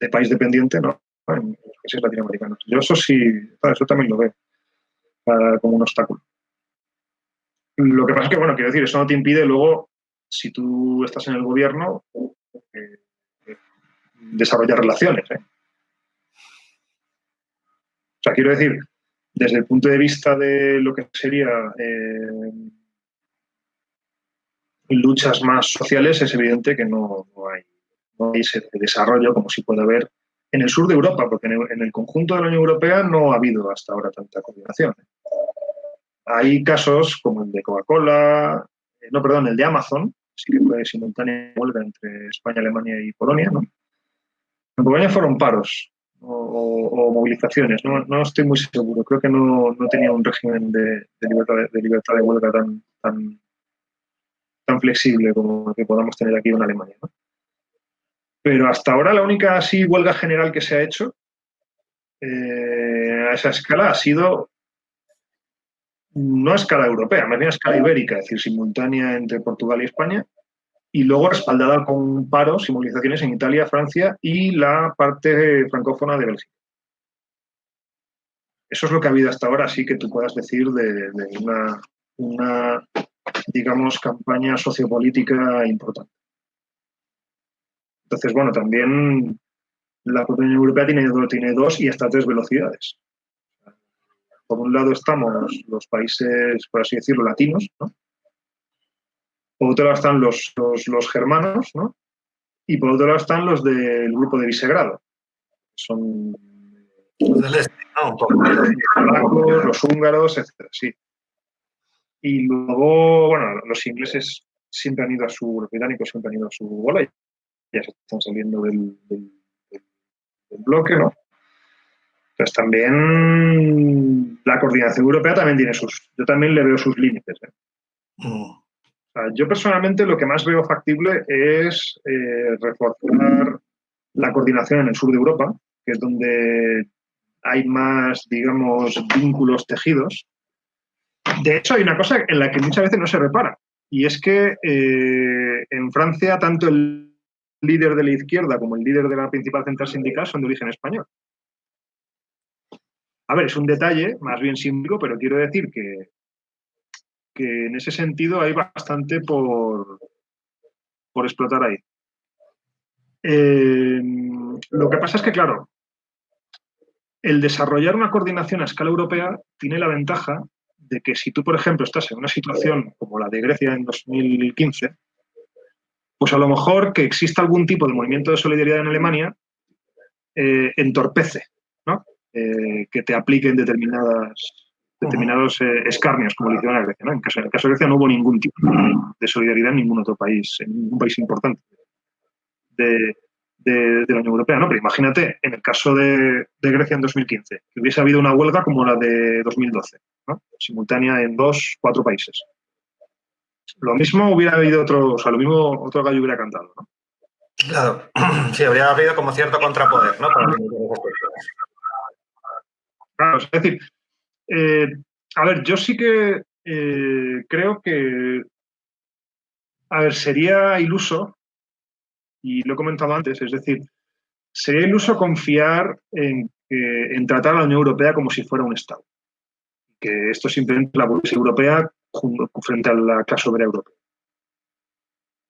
de país dependiente ¿no? en los países latinoamericanos. Yo eso sí, eso también lo veo como un obstáculo. Lo que pasa es que, bueno, quiero decir, eso no te impide luego si tú estás en el gobierno, eh, desarrollar relaciones. ¿eh? O sea, quiero decir, desde el punto de vista de lo que sería eh, luchas más sociales, es evidente que no, hay, no, hay, ese desarrollo como si puede haber en el sur de Europa, porque en el, conjunto de la Unión Europea no ha habido hasta ahora tanta coordinación. Hay casos como el de Coca-Cola, no, perdón, el de Amazon, sí que fue simultánea huelga entre España, Alemania y Polonia, ¿no? En Polonia fueron paros o, movilizaciones, ¿no? estoy muy seguro. Creo que no, tenía un régimen de, libertad, de, libertad de huelga tan, tan, tan flexible como que podamos tener aquí en Alemania. Pero hasta ahora la única así huelga general que se ha hecho eh, a esa escala ha sido no a escala europea, más bien a escala ibérica, es decir, simultánea entre Portugal y España, y luego respaldada con paros y movilizaciones en Italia, Francia y la parte francófona de Bélgica. Eso es lo que ha habido hasta ahora, así que tú puedas decir de, una, digamos, campaña sociopolítica importante. Entonces, bueno, también la Unión Europea tiene, tiene dos y hasta tres velocidades por un lado estamos los países, por así decirlo, latinos, ¿no? Por otro lado están los, los, germanos, ¿no? Y por otro lado están los del grupo de Visegrado. Son los del este, ¿no? los húngaros, etcétera, sí. Y luego, bueno, los ingleses siempre han ido a su, los británicos siempre han ido a su bola y ya se están saliendo del, del bloque, ¿no? Entonces también la coordinación europea también tiene sus, yo también le veo sus límites. ¿eh? Mm. yo personalmente lo que más veo factible es eh, reforzar la coordinación en el sur de Europa, que es donde hay más, digamos, vínculos tejidos. De hecho, hay una cosa en la que muchas veces no se repara, y es que eh, en Francia tanto el líder de la izquierda como el líder de la principal central sindical son de origen español. A ver, es un detalle más bien símbolo, pero quiero decir que, que en ese sentido hay bastante por, por explotar ahí. Eh, lo que pasa es que, claro, el desarrollar una coordinación a escala europea tiene la ventaja de que si tú, por ejemplo, estás en una situación como la de Grecia en 2015, pues a lo mejor que exista algún tipo de movimiento de solidaridad en Alemania eh, entorpece eh, que te apliquen determinadas, determinados eh, escarnios, como le hicieron a Grecia. En, caso, el caso de Grecia no hubo ningún tipo de solidaridad en ningún otro país, en ningún país importante. De, la Unión Europea. ¿no? Pero imagínate, en el caso de, Grecia en 2015, que hubiese habido una huelga como la de 2012, simultánea en dos, cuatro países. Lo mismo hubiera habido otro, o sea, lo mismo otro gallo hubiera cantado, ¿no? Claro, [CLEARS THROAT] sí, habría habido como cierto contrapoder, ¿no? Claro, es decir, eh, a ver, yo sí que eh, creo que, a ver, sería iluso, y lo he comentado antes, es decir, sería iluso confiar en, tratar a la Unión Europea como si fuera un Estado. Que esto simplemente la burguesía europea frente a la clase obrera europea.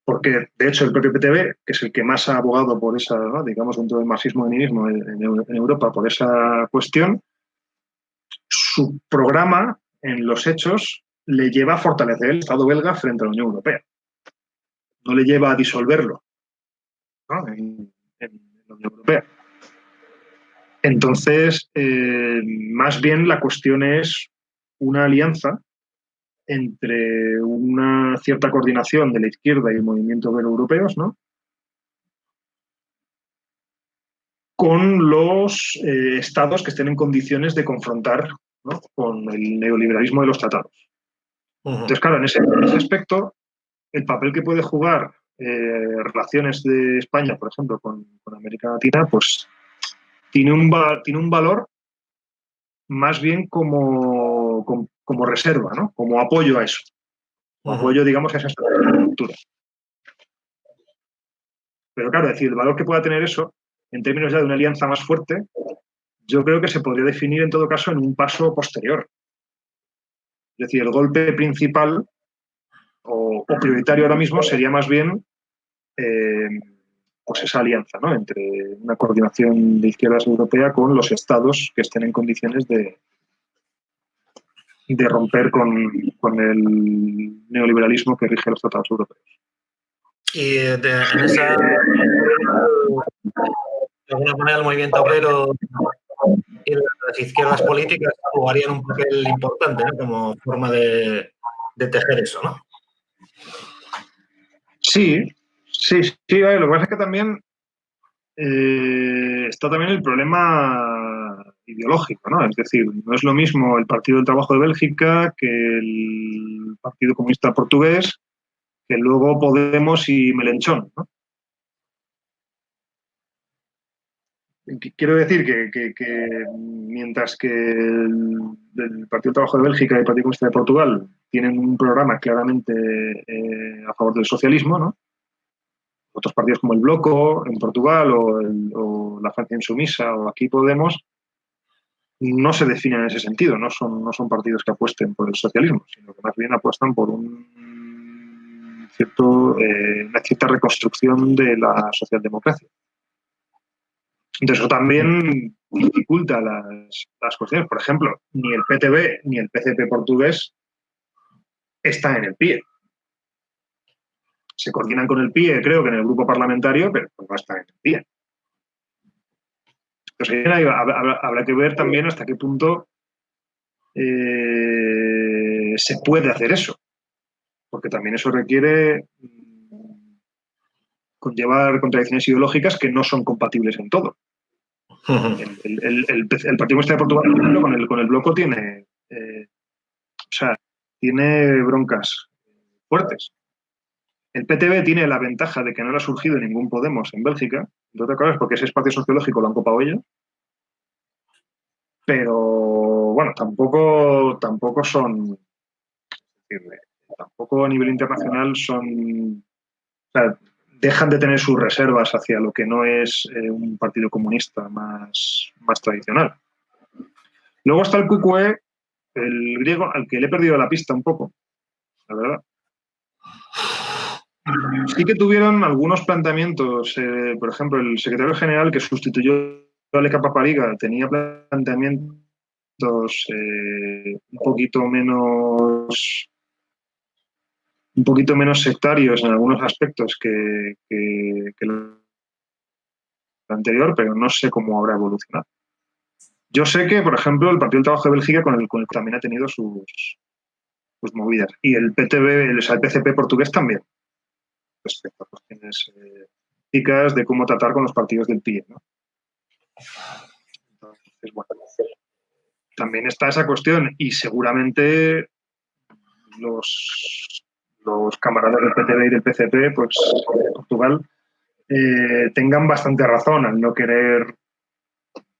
Porque, de hecho, el propio PTB, que es el que más ha abogado por esa, digamos, dentro del marxismo-leninismo en, en Europa, por esa cuestión, su programa, en los hechos, le lleva a fortalecer el Estado belga frente a la Unión Europea. No le lleva a disolverlo en, Unión Europea. Entonces, eh, más bien la cuestión es una alianza entre una cierta coordinación de la izquierda y el movimiento europeos, ¿no? con los eh, estados que estén en condiciones de confrontar con el neoliberalismo de los tratados. Entonces, claro, en ese, aspecto, el papel que puede jugar eh, relaciones de España, por ejemplo, con, América Latina, pues tiene un, tiene un valor más bien como, como, reserva, ¿no? como apoyo a eso, como apoyo, digamos, a esa estructura. Pero claro, decir, el valor que pueda tener eso, en términos ya de una alianza más fuerte, yo creo que se podría definir en todo caso en un paso posterior. Es decir, el golpe principal o, prioritario ahora mismo sería más bien eh, pues esa alianza ¿no? entre una coordinación de izquierdas europea con los estados que estén en condiciones de, de romper con, el neoliberalismo que rige los tratados europeos. Y de, en esa, de alguna manera el movimiento obrero y las izquierdas políticas jugarían un papel importante como forma de, tejer eso, ¿no? Sí, sí, sí. Lo que pasa es que también eh, está también el problema ideológico, ¿no? Es decir, no es lo mismo el Partido del Trabajo de Bélgica que el Partido Comunista Portugués, que luego Podemos y Melenchón. Quiero decir que, mientras que el, Partido Trabajo de Bélgica y el Partido Comunista de Portugal tienen un programa claramente eh, a favor del socialismo, ¿no? otros partidos como el Bloco en Portugal o, la Francia Insumisa o aquí Podemos no se definen en ese sentido, no son, no son partidos que apuesten por el socialismo, sino que más bien apuestan por un cierto, eh, una cierta reconstrucción de la socialdemocracia. Entonces, eso también dificulta las, las cuestiones. Por ejemplo, ni el PTB ni el PCP portugués están en el PIE. Se coordinan con el PIE, creo que en el grupo parlamentario, pero no están en el PIE. Entonces, habrá, que ver también hasta qué punto eh, se puede hacer eso. Porque también eso requiere conllevar contradicciones ideológicas que no son compatibles en todo. [LAUGHS] el, Partido Comunista de Portugal, por ejemplo, con el, con el bloco tiene, eh, o sea, tiene broncas fuertes. El PTB tiene la ventaja de que no le ha surgido ningún Podemos en Bélgica, entre otras cosas porque ese espacio sociológico lo han copado ellos. Pero bueno, tampoco, tampoco son, tampoco a nivel internacional son, dejan de tener sus reservas hacia lo que no es eh, un partido comunista más, más tradicional. Luego está el QQE, el griego, al que le he perdido la pista un poco, la verdad. Sí que tuvieron algunos planteamientos, eh, por ejemplo, el secretario general que sustituyó a Leca Papariga tenía planteamientos eh, un poquito menos un poquito menos sectarios en algunos aspectos que, que, el anterior, pero no sé cómo habrá evolucionado. Yo sé que, por ejemplo, el Partido del Trabajo de Bélgica con el, con también ha tenido sus, movidas. Y el PTB, el, el PCP portugués también, respecto a cuestiones eh, de cómo tratar con los partidos del PIE. ¿no? Entonces, bueno, también está esa cuestión y seguramente los los camaradas del PTB y del PCP, pues de Portugal, eh, tengan bastante razón al no querer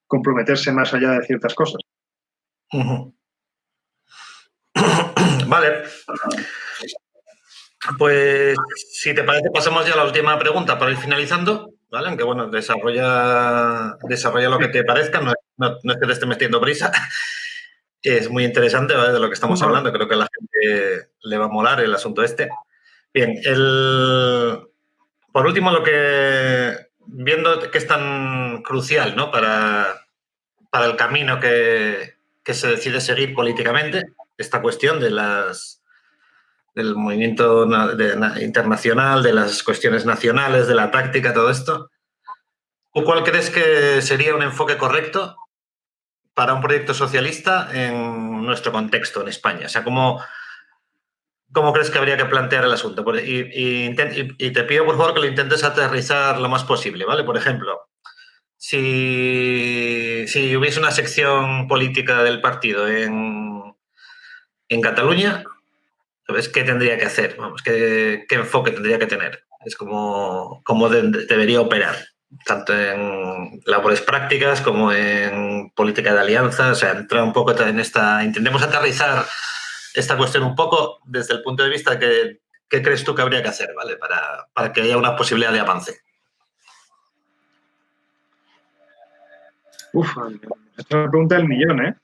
comprometerse más allá de ciertas cosas. [COUGHS] Vale. Pues si te parece, pasamos ya a la última pregunta para ir finalizando, ¿vale? Aunque bueno, desarrolla, desarrolla lo que te parezca, no, es que te esté metiendo prisa. [LAUGHS] Es muy interesante de lo que estamos hablando. Creo que a la gente le va a molar el asunto este. Bien, el, por último, lo que viendo que es tan crucial ¿no? para, para el camino que, que se decide seguir políticamente, esta cuestión de las del movimiento internacional, de las cuestiones nacionales, de la táctica, todo esto. cuál crees que sería un enfoque correcto para un proyecto socialista en nuestro contexto, en España? O sea, ¿cómo, cómo crees que habría que plantear el asunto? Y, te pido, por favor, que lo intentes aterrizar lo más posible, ¿vale? Por ejemplo, si, si hubiese una sección política del partido en, en Cataluña, ¿sabes qué tendría que hacer? Vamos, ¿qué, enfoque tendría que tener? Es como, como debería operar, tanto en labores prácticas como en política de alianzas. O sea, entra un poco en esta. Intentemos aterrizar esta cuestión un poco desde el punto de vista que ¿qué crees tú que habría que hacer, ¿vale? Para, para que haya una posibilidad de avance. Uf, esta es la pregunta del millón, ¿eh?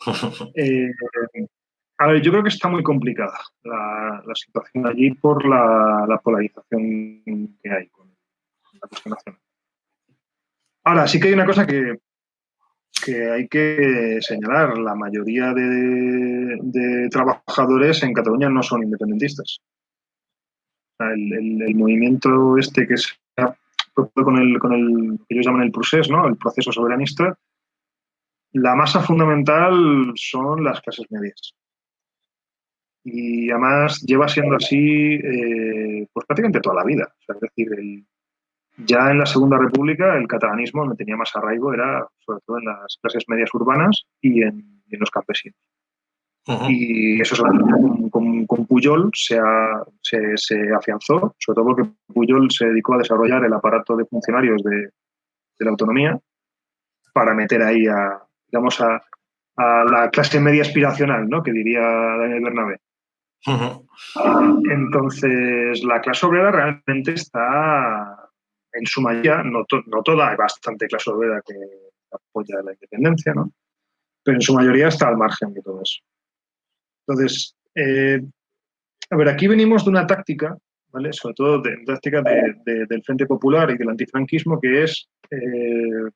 [LAUGHS] eh a ver, yo creo que está muy complicada la, situación allí por la, polarización que hay con la cuestión nacional. Ahora, sí que hay una cosa que, que hay que señalar. La mayoría de, trabajadores en Cataluña no son independentistas. El, movimiento este que se ha con el, con el que ellos llaman el procés, ¿no? el proceso soberanista, la masa fundamental son las clases medias y además lleva siendo así eh, pues prácticamente toda la vida. es decir, ya en la Segunda República el catalanismo no tenía más arraigo, era sobre todo en las clases medias urbanas y en, los campesinos. Y eso con, con, Puyol se, se, afianzó, sobre todo porque Puyol se dedicó a desarrollar el aparato de funcionarios de, de la autonomía para meter ahí a, digamos, a, a la clase media aspiracional, ¿no? que diría Daniel Bernabé. Entonces, la clase obrera realmente está en su mayoría, no, toda, hay bastante clase obrera que apoya la independencia, ¿no? pero en su mayoría está al margen de todo eso. Entonces, eh, a ver, aquí venimos de una táctica, ¿vale? sobre todo de táctica del Frente Popular y del antifranquismo, que es eh,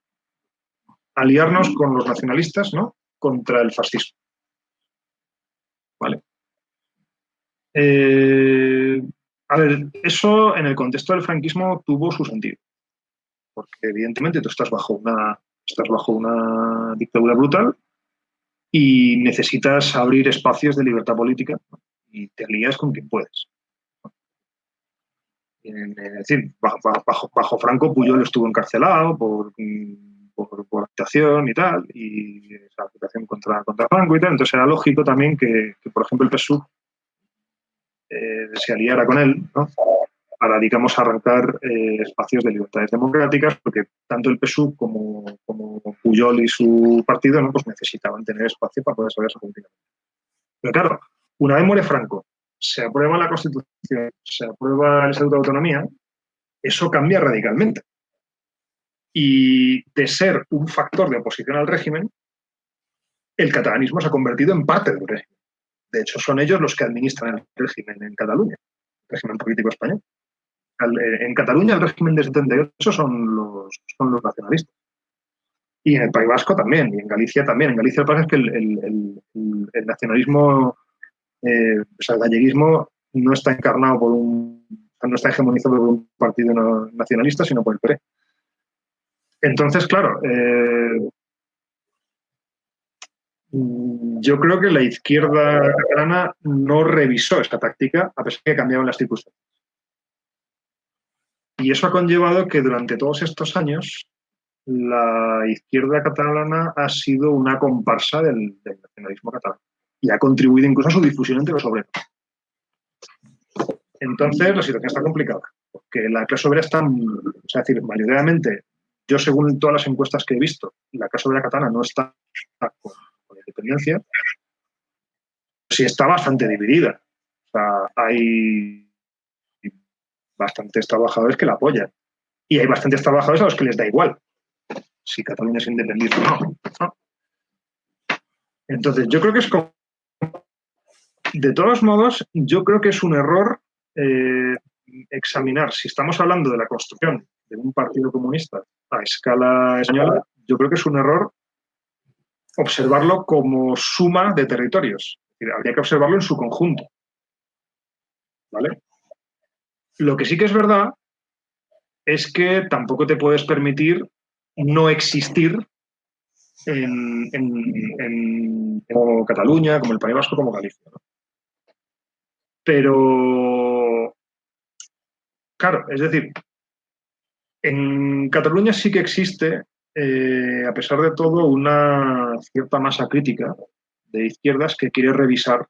aliarnos con los nacionalistas ¿no? contra el fascismo. ¿Vale? Eh, a ver, eso en el contexto del franquismo tuvo su sentido, porque evidentemente tú estás bajo una, estás bajo una dictadura brutal y necesitas abrir espacios de libertad política y te alías con quien puedes. Es decir, bajo, bajo, Franco Puyol estuvo encarcelado por, por, por actuación y tal, y esa aplicación contra, contra Franco y tal. Entonces era lógico también que, que por ejemplo, el PSUV eh, se aliara con él, para, digamos, arrancar eh, espacios de libertades democráticas, porque tanto el PSUV como, como Puyol y su partido ¿no? pues necesitaban tener espacio para poder desarrollarse políticamente. Pero claro, una vez muere Franco, se aprueba la Constitución, se aprueba el Estatuto de Autonomía, eso cambia radicalmente. Y de ser un factor de oposición al régimen, el catalanismo se ha convertido en parte del régimen. De hecho, son ellos los que administran el régimen en Cataluña, el régimen político español. Eh, en Cataluña el régimen de 78 son los, son los nacionalistas. Y en el País Vasco también, y en Galicia también. En Galicia lo que es que el, nacionalismo, eh, o sea, el galleguismo no está encarnado por un, no está hegemonizado por un partido nacionalista, sino por el PRE. Entonces, claro, eh, yo creo que la izquierda catalana no revisó esta táctica a pesar de que cambiaban las circunstancias. Y eso ha conllevado que durante todos estos años la izquierda catalana ha sido una comparsa del, nacionalismo catalán y ha contribuido incluso a su difusión entre los obreros. Entonces la situación está complicada, porque la clase obrera está, es decir, mayoritariamente, yo según todas las encuestas que he visto, la clase obrera catalana no está con independencia, sí está bastante dividida. O sea, hay bastantes trabajadores que la apoyan. Y hay bastantes trabajadores a los que les da igual si Cataluña es independiente o no. Entonces, yo creo que es como... De todos modos, yo creo que es un error eh, examinar, si estamos hablando de la construcción de un partido comunista a escala española, yo creo que es un error observarlo como suma de territorios. habría que observarlo en su conjunto. ¿Vale? Lo que sí que es verdad es que tampoco te puedes permitir no existir en, como Cataluña, como el País Vasco, como Galicia. Pero, claro, es decir, en Cataluña sí que existe, eh, a pesar de todo, una cierta masa crítica de izquierdas que quiere revisar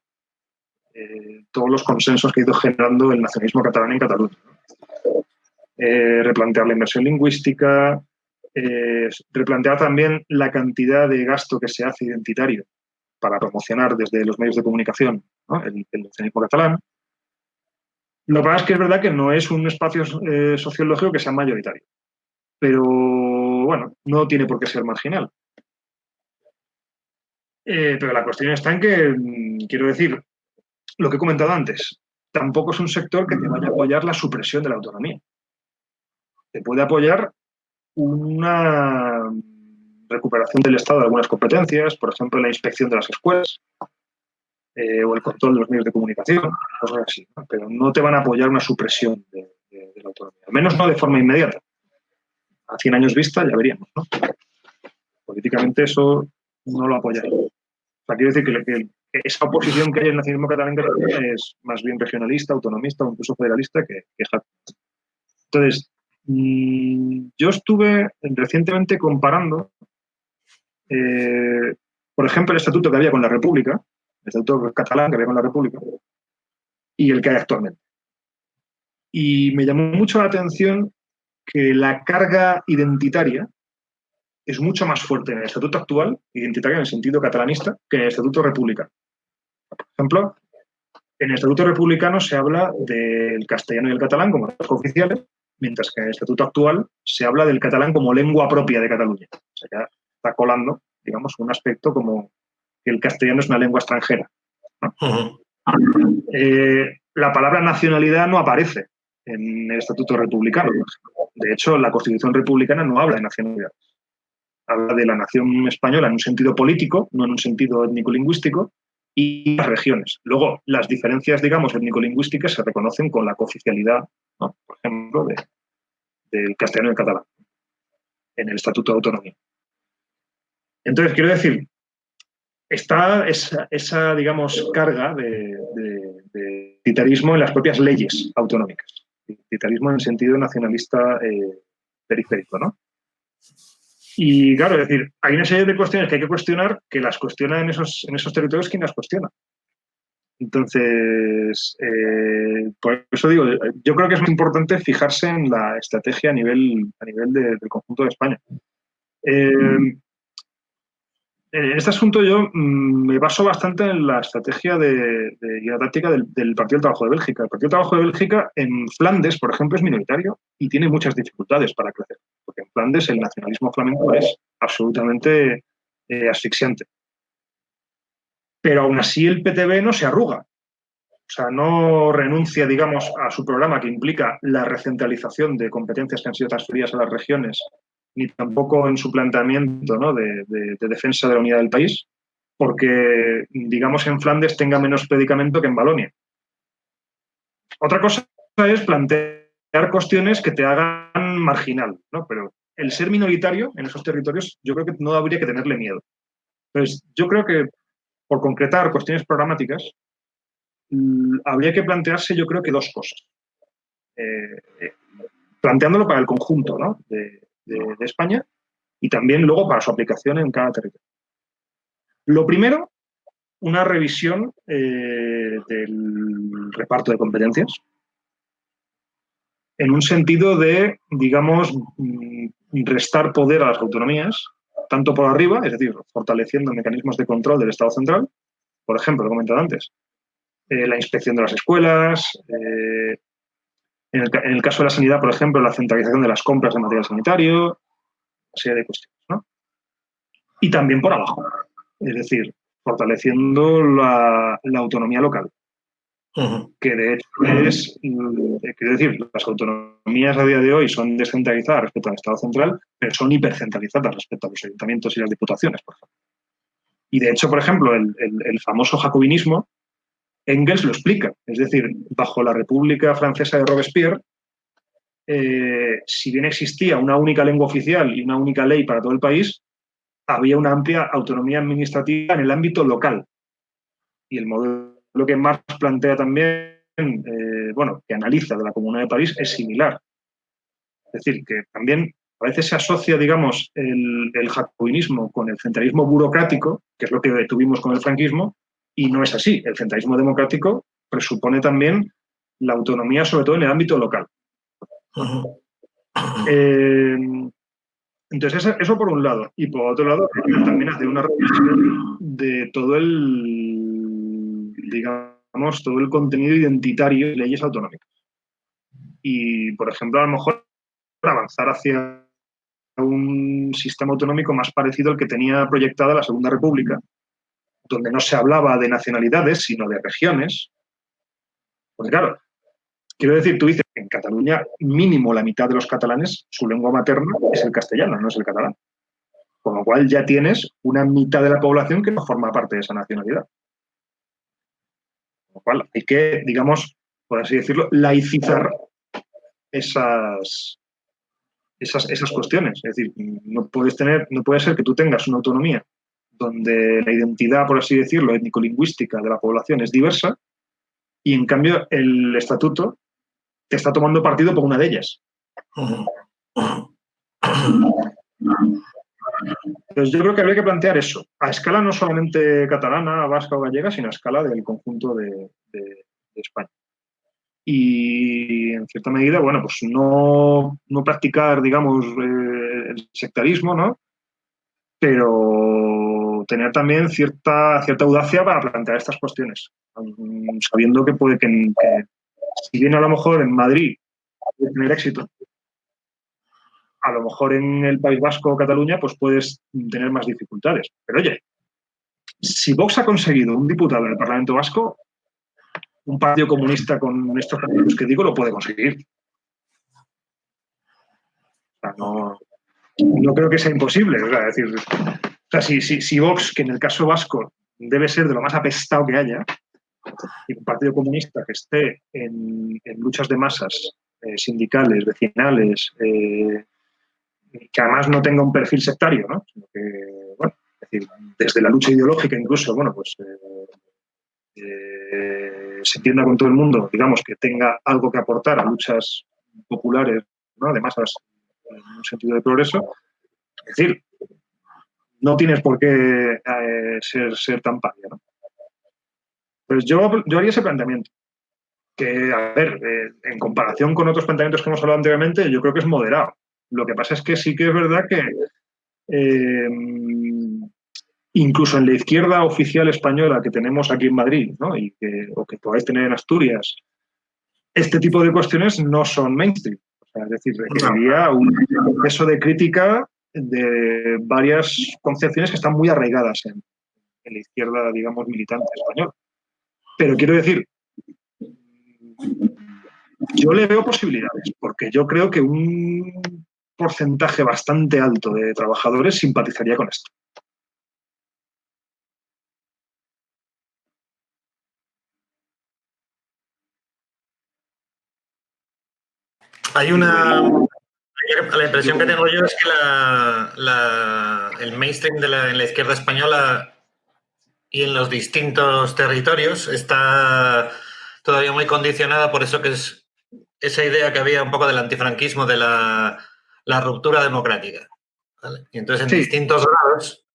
eh, todos los consensos que ha ido generando el nacionalismo catalán en Cataluña. Eh, replantear la inversión lingüística, replantear también la cantidad de gasto que se hace identitario para promocionar desde los medios de comunicación el, el nacionalismo catalán. Lo que pasa es que es verdad que no es un espacio sociológico que sea mayoritario, pero bueno, no tiene por qué ser marginal. pero la cuestión está en que, mm, quiero decir, lo que he comentado antes, tampoco es un sector que te vaya a apoyar la supresión de la autonomía. Te puede apoyar una recuperación del Estado de algunas competencias, por ejemplo, la inspección de las escuelas eh, o el control de los medios de comunicación, cosas así, pero no te van a apoyar una supresión de, la autonomía, al menos no de forma inmediata. A 100 años vista ya veríamos, ¿no? Políticamente eso no lo apoyaría. O sea, quiero decir que, esa oposición que hay en el nacionalismo catalán es más bien regionalista, autonomista o incluso federalista que, que Entonces, mm, yo estuve recientemente comparando, eh, por ejemplo, el estatuto que había con la República, el estatuto catalán que había con la República, y el que hay actualmente. Y me llamó mucho la atención que la carga identitaria es mucho más fuerte en el estatuto actual, identitario en el sentido catalanista, que en el estatuto republicano. Por ejemplo, en el Estatuto Republicano se habla del castellano y el catalán como lenguas oficiales, mientras que en el Estatuto actual se habla del catalán como lengua propia de Cataluña. O sea, ya está colando, digamos, un aspecto como que el castellano es una lengua extranjera. Eh, la palabra nacionalidad no aparece en el Estatuto Republicano. De hecho, la Constitución Republicana no habla de nacionalidad. Habla de la nación española en un sentido político, no en un sentido étnico-lingüístico, y las regiones. Luego, las diferencias, digamos, étnico-lingüísticas se reconocen con la cooficialidad, por ejemplo, del castellano y el catalán en el Estatuto de Autonomía. Entonces, quiero decir, está esa, digamos, carga de, de, en las propias leyes autonómicas. Titarismo en sentido nacionalista eh, periférico, ¿no? Y claro, es decir, hay una serie de cuestiones que hay que cuestionar que las cuestiona en esos, en esos territorios quien las cuestiona. Entonces, eh, por eso digo, yo creo que es muy importante fijarse en la estrategia a nivel, a nivel del conjunto de España. Eh, en este asunto yo mm, me baso bastante en la estrategia de, y la táctica del, Partido del Trabajo de Bélgica. El Partido del Trabajo de Bélgica en Flandes, por ejemplo, es minoritario y tiene muchas dificultades para crecer, porque en Flandes el nacionalismo flamenco es absolutamente eh, asfixiante. Pero aún así el PTB no se arruga. O sea, no renuncia, digamos, a su programa que implica la recentralización de competencias que han sido transferidas a las regiones ni tampoco en su planteamiento de, defensa de la unidad del país, porque, digamos, en Flandes tenga menos predicamento que en Balonia. Otra cosa es plantear cuestiones que te hagan marginal, ¿no? pero el ser minoritario en esos territorios yo creo que no habría que tenerle miedo. Entonces, yo creo que por concretar cuestiones programáticas, habría que plantearse yo creo que dos cosas. Eh, eh, planteándolo para el conjunto ¿no? De, España y también luego para su aplicación en cada territorio. Lo primero, una revisión eh, del reparto de competencias en un sentido de, digamos, mm, restar poder a las autonomías, tanto por arriba, es decir, fortaleciendo mecanismos de control del Estado central, por ejemplo, lo he comentado antes, eh, la inspección de las escuelas, eh, en el, caso de la sanidad, por ejemplo, la centralización de las compras de material sanitario, una serie de cuestiones. ¿no? Y también por abajo, es decir, fortaleciendo la, autonomía local. Que de hecho es, eh, quiero decir, las autonomías a día de hoy son descentralizadas respecto al Estado central, pero son hipercentralizadas respecto a los ayuntamientos y las diputaciones, por ejemplo. Y de hecho, por ejemplo, el famoso jacobinismo Engels lo explica. Es decir, bajo la República Francesa de Robespierre, eh, si bien existía una única lengua oficial y una única ley para todo el país, había una amplia autonomía administrativa en el ámbito local. Y el modelo que Marx plantea también, eh, bueno, que analiza de la Comuna de París, es similar. Es decir, que también a veces se asocia, digamos, el, el jacobinismo con el centralismo burocrático, que es lo que tuvimos con el franquismo, y no es así. El centralismo democrático presupone también la autonomía, sobre todo en el ámbito local. Eh, entonces, eso, por un lado. Y por otro lado, también hace una revisión de todo el, digamos, todo el contenido identitario de leyes autonómicas. Y, por ejemplo, a lo mejor avanzar hacia un sistema autonómico más parecido al que tenía proyectada la Segunda República, donde no se hablaba de nacionalidades, sino de regiones. Pues claro, quiero decir, tú dices, en Cataluña mínimo la mitad de los catalanes, su lengua materna es el castellano, no es el catalán. Con lo cual ya tienes una mitad de la población que no forma parte de esa nacionalidad. Con lo cual hay que, digamos, por así decirlo, laicizar esas, esas, esas cuestiones. Es decir, no puedes tener, no puede ser que tú tengas una autonomía donde la identidad, por así decirlo, étnico-lingüística de la población es diversa, y en cambio el estatuto te está tomando partido por una de ellas. Entonces yo creo que habría que plantear eso, a escala no solamente catalana, vasca o gallega, sino a escala del conjunto de, España. Y en cierta medida, bueno, pues no, no practicar, digamos, eh, el sectarismo, ¿no? Pero tener también cierta, cierta audacia para plantear estas cuestiones, sabiendo que puede que, si bien a lo mejor en Madrid puede tener éxito, a lo mejor en el País Vasco o Cataluña pues puedes tener más dificultades. Pero oye, si Vox ha conseguido un diputado en el Parlamento Vasco, un partido comunista con estos partidos que digo lo puede conseguir. no, no creo que sea imposible. es decir, sea, si, Vox, que en el caso vasco debe ser de lo más apestado que haya, y un partido comunista que esté en, luchas de masas eh, sindicales, vecinales, eh, que además no tenga un perfil sectario, ¿no? Es decir, desde la lucha ideológica incluso, bueno, pues eh, se entienda con todo el mundo, digamos, que tenga algo que aportar a luchas populares, ¿no? De masas en un sentido de progreso. Es decir, no tienes por qué eh, ser, ser, tan pálido. ¿no? Pues yo, yo haría ese planteamiento. Que, a ver, eh, en comparación con otros planteamientos que hemos hablado anteriormente, yo creo que es moderado. Lo que pasa es que sí que es verdad que eh, incluso en la izquierda oficial española que tenemos aquí en Madrid, ¿no? y que, o que podáis tener en Asturias, este tipo de cuestiones no son mainstream. O sea, es decir, requeriría un proceso de crítica de varias concepciones que están muy arraigadas en, la izquierda, digamos, militante española. Pero quiero decir, yo le veo posibilidades, porque yo creo que un porcentaje bastante alto de trabajadores simpatizaría con esto. Hay una, la impresión que tengo yo es que el mainstream de la, en la izquierda española y en los distintos territorios está todavía muy condicionada por eso que es esa idea que había un poco del antifranquismo, de la, ruptura democrática. Y entonces en distintos grados,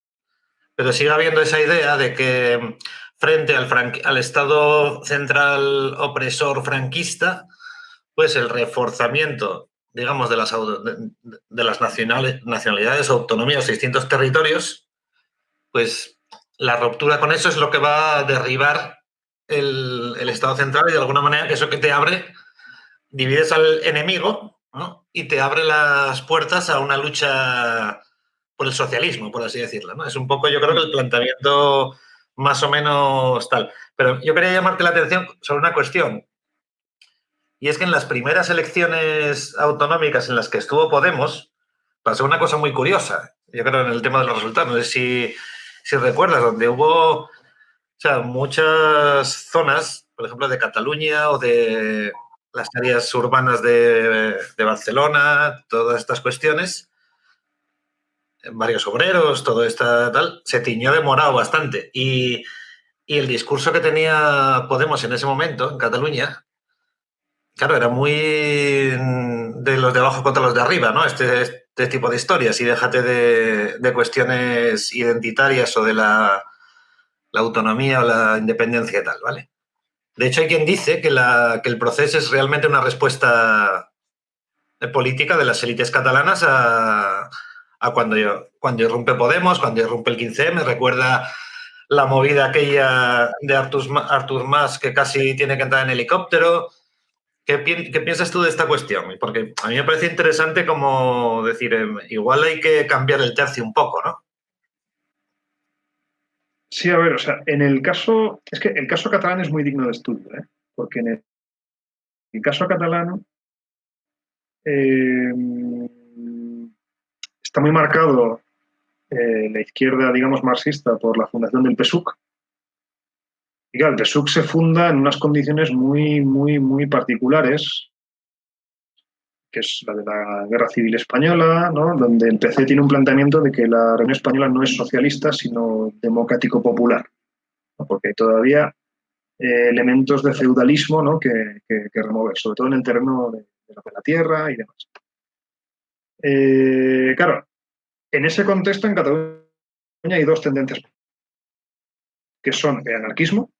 pero sigue habiendo esa idea de que frente al, al Estado central opresor franquista, pues el reforzamiento digamos, de las, de, las nacionales, nacionalidades autonomías de distintos territorios, pues la ruptura con eso es lo que va a derribar el, Estado central y de alguna manera eso que te abre, divides al enemigo y te abre las puertas a una lucha por el socialismo, por así decirlo. ¿no? Es un poco, yo creo que el planteamiento más o menos tal. Pero yo quería llamarte la atención sobre una cuestión. Y es que en las primeras elecciones autonómicas en las que estuvo Podemos, pasó una cosa muy curiosa. Yo creo en el tema de los resultados. No sé si, si recuerdas, donde hubo o muchas zonas, por ejemplo, de Cataluña o de, las áreas urbanas de, Barcelona, todas estas cuestiones, varios obreros, todo esto tal, se tiñó de morado bastante. Y, y, el discurso que tenía Podemos en ese momento, en Cataluña, claro, era muy de los de abajo contra los de arriba, ¿no? Este, este tipo de historias y déjate de, cuestiones identitarias o de la, autonomía o la independencia y tal, ¿vale? De hecho, hay quien dice que, el proceso es realmente una respuesta política de las élites catalanas a, cuando, cuando irrumpe Podemos, cuando irrumpe el 15M. Recuerda la movida aquella de Artur, Artur Mas que casi tiene que entrar en helicóptero. ¿Qué, piensas tú de esta cuestión? Porque a mí me parece interesante como decir, em, igual hay que cambiar el tercio un poco, ¿no? Sí, a ver, o sea, en el caso, es que el caso catalán es muy digno de estudio, ¿eh? porque en el, caso catalán eh, está muy marcado eh, la izquierda, digamos, marxista por la fundación del PSUC. Y claro, el PSUC se funda en unas condiciones muy, muy, muy particulares, que es la de la Guerra Civil Española, ¿no? donde el PC tiene un planteamiento de que la Reunión Española no es socialista, sino democrático popular, porque hay todavía eh, elementos de feudalismo ¿no? que, remover, sobre todo en el terreno de, la, tierra y demás. Eh, claro, en ese contexto en Cataluña hay dos tendencias, que son el anarquismo,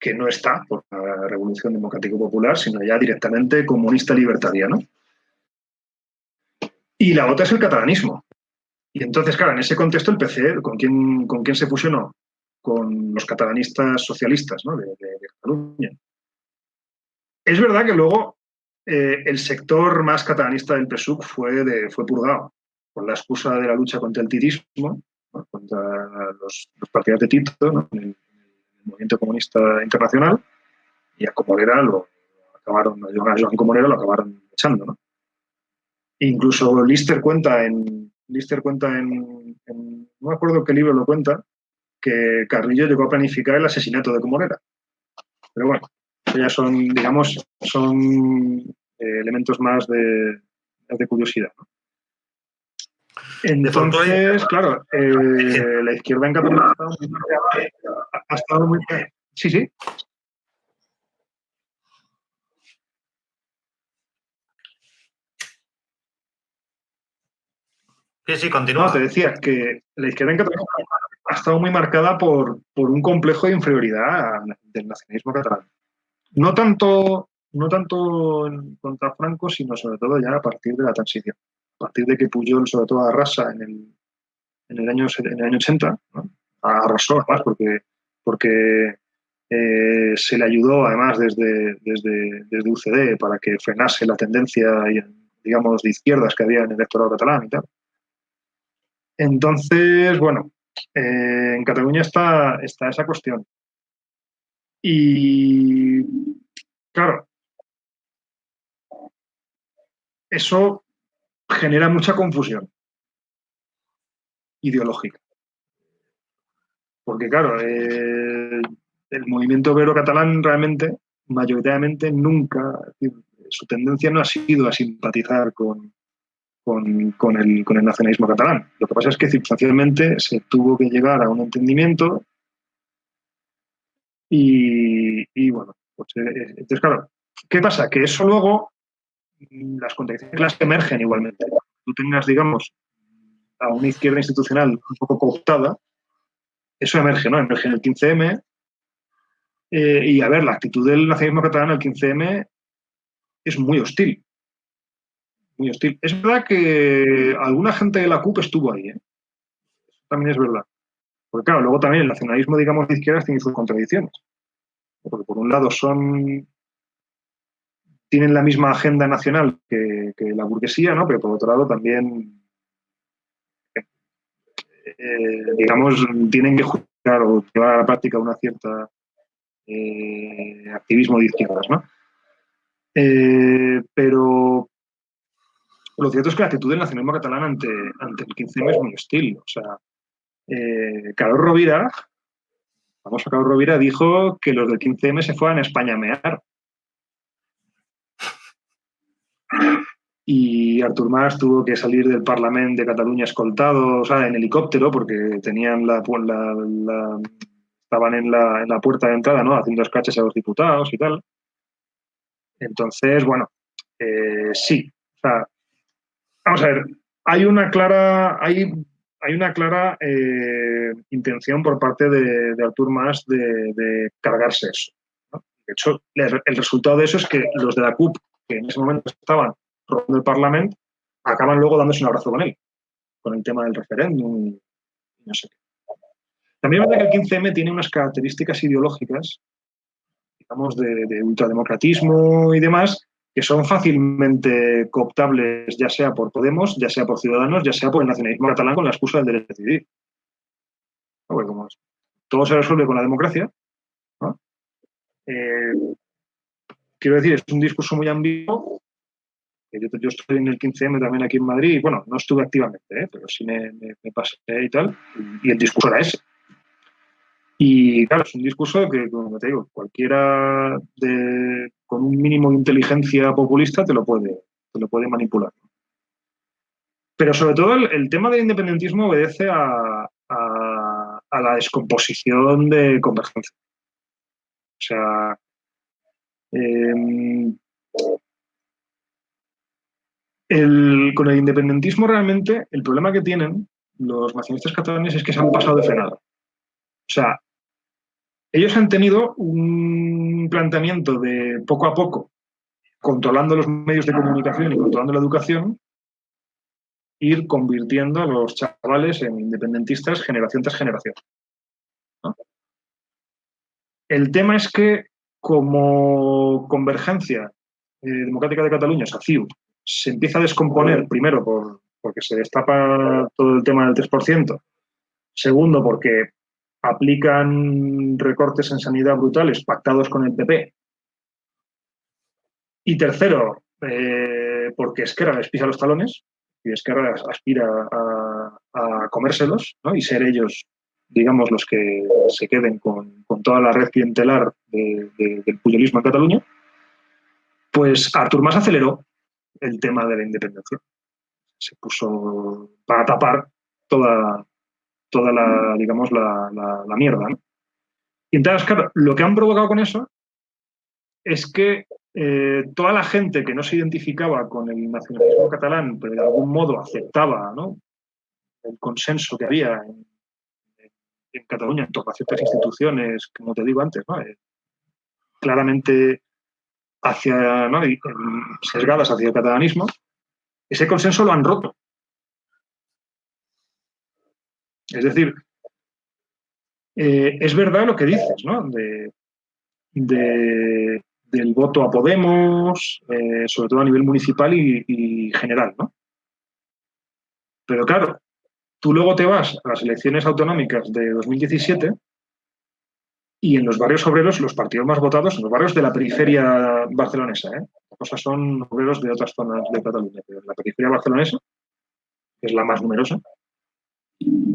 que no está por la Revolución Democrática Popular, sino ya directamente comunista libertariano. Y la otra es el catalanismo. Y entonces, claro, en ese contexto el PC, ¿con quién, con quién se fusionó? Con los catalanistas socialistas ¿no? de, Cataluña. Es verdad que luego eh, el sector más catalanista del PSUC fue, fue purgado, con la excusa de la lucha contra el tirismo, contra los, partidos de Tito, ¿no? Movimiento comunista internacional y a Comorera lo acabaron, a Joan Comorera lo acabaron echando, ¿no? Incluso Lister cuenta en, Lister cuenta en, no me acuerdo qué libro lo cuenta, que Carrillo llegó a planificar el asesinato de Comorera. Pero bueno, ya son, digamos, son eh, elementos más de, de curiosidad. ¿no? Entonces, claro, [LAUGHS] eh, la izquierda en Cataluña ha estado muy... Sí, sí. Sí, sí, continúa. No, te decía que la izquierda en Cataluña ha estado muy marcada por, por un complejo de inferioridad del nacionalismo catalán. No tanto, no tanto contra Franco, sino sobre todo ya a partir de la transición partir de que Puyol, sobre todo, arrasa en el, en el, año, en el año 80, arrasó además porque, porque eh, se le ayudó además desde, desde, desde, UCD para que frenase la tendencia, digamos, de izquierdas que había en el electorado catalán y tal. Entonces, bueno, eh, en Cataluña está, está esa cuestión. Y, claro, eso genera mucha confusión ideológica. Porque, claro, eh, el movimiento obrero catalán realmente, mayoritariamente, nunca, su tendencia no ha sido a simpatizar con, con, el, nacionalismo catalán. Lo que pasa es que circunstancialmente se tuvo que llegar a un entendimiento y, bueno, pues, eh, entonces, claro, ¿qué pasa? Que eso luego las contradicciones emergen igualmente. Tú tengas, digamos, a una izquierda institucional un poco cooptada, eso emerge, ¿no? Emerge en el 15M. Eh, y a ver, la actitud del nacionalismo catalán el 15M es muy hostil. Muy hostil. Es verdad que alguna gente de la CUP estuvo ahí, ¿eh? también es verdad. Porque claro, luego también el nacionalismo, digamos, de izquierdas tiene sus contradicciones. Porque por un lado son tienen la misma agenda nacional que, la burguesía, ¿no? Pero por otro lado también, eh, digamos, tienen que juzgar o llevar a la práctica una cierta eh, activismo de izquierdas, ¿no? Eh, pero lo cierto es que la actitud del nacionalismo catalán ante, el 15M es muy hostil. O sea, Carlos Rovira, vamos a Carlos Rovira, dijo que los del 15M se fueran a España a mear y Artur Mas tuvo que salir del Parlamento de Cataluña escoltado, o sea, en helicóptero, porque tenían la, estaban en la, en la, puerta de entrada, ¿no? Haciendo escaches a los diputados y tal. Entonces, bueno, eh, sí. O sea, vamos a ver, hay una clara, hay, hay una clara eh, intención por parte de, de Artur Mas de, cargarse eso. De hecho, el resultado de eso es que los de la CUP, que en ese momento estaban del Parlamento, acaban luego dándose un abrazo con él, con el tema del referéndum y no sé qué. También es verdad que el 15M tiene unas características ideológicas, digamos, de, ultrademocratismo y demás, que son fácilmente cooptables, ya sea por Podemos, ya sea por Ciudadanos, ya sea por el nacionalismo catalán con la excusa del derecho a decidir. todo se resuelve con la democracia. Eh, quiero decir, es un discurso muy ambiguo yo, estoy en el 15M también aquí en Madrid, bueno, no estuve activamente, ¿eh? pero sí me, pasé y tal, y el discurso era ese. Y claro, es un discurso que, como te digo, cualquiera con un mínimo de inteligencia populista te lo puede, te lo puede manipular. Pero sobre todo el, tema del independentismo obedece a, a, la descomposición de convergencia. O sea, eh, con el independentismo realmente, el problema que tienen los nacionalistas catalanes es que se han pasado de frenado. O sea, ellos han tenido un planteamiento de poco a poco, controlando los medios de comunicación y controlando la educación, ir convirtiendo a los chavales en independentistas generación tras generación. El tema es que como Convergencia eh, Democrática de Cataluña, SACIU, se empieza a descomponer, primero por, porque se destapa todo el tema del 3%, segundo porque aplican recortes en sanidad brutales pactados con el PP, y tercero, eh, porque Esquerra les pisa los talones y Esquerra aspira a, comérselos y ser ellos, digamos, los que se queden con, toda la red clientelar del puyolismo en Cataluña, pues Artur Mas aceleró el tema de la independencia. Se puso para tapar toda, toda la, digamos, la, la, mierda. Y entonces, claro, lo que han provocado con eso es que eh, toda la gente que no se identificaba con el nacionalismo catalán, pero de algún modo aceptaba el consenso que había en, Cataluña en torno a ciertas instituciones, como te digo antes. Eh, claramente hacia, ¿no? sesgadas hacia el catalanismo, ese consenso lo han roto. Es decir, eh, es verdad lo que dices, ¿no? De, del voto a Podemos, eh, sobre todo a nivel municipal y, general, ¿no? Pero claro, tú luego te vas a las elecciones autonómicas de 2017 y en los barrios obreros, los partidos más votados, en los barrios de la periferia barcelonesa. ¿eh? Cosas son obreros de otras zonas de Cataluña, pero en la periferia barcelonesa, que es la más numerosa,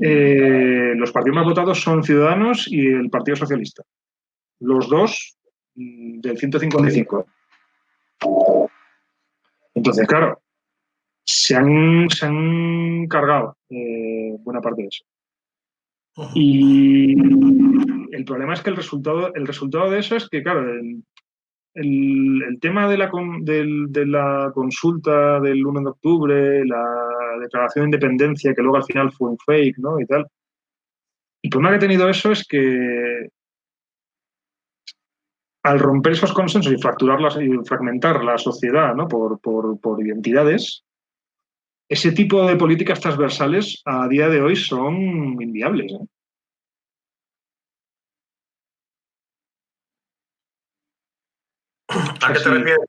eh, los partidos más votados son Ciudadanos y el Partido Socialista. Los dos mm, del 155. Entonces, claro, se han, se han cargado eh, buena parte de eso. Y el problema es que el resultado, el resultado de eso es que, claro, el, tema de la, de la consulta del 1 de octubre, la declaración de independencia, que luego al final fue un fake, ¿no? Y tal. El problema que ha tenido eso es que al romper esos consensos y fracturarlas y fragmentar la sociedad ¿no? por, por, identidades, ese tipo de políticas transversales a día de hoy son inviables. ¿eh? ¿A qué te refieres?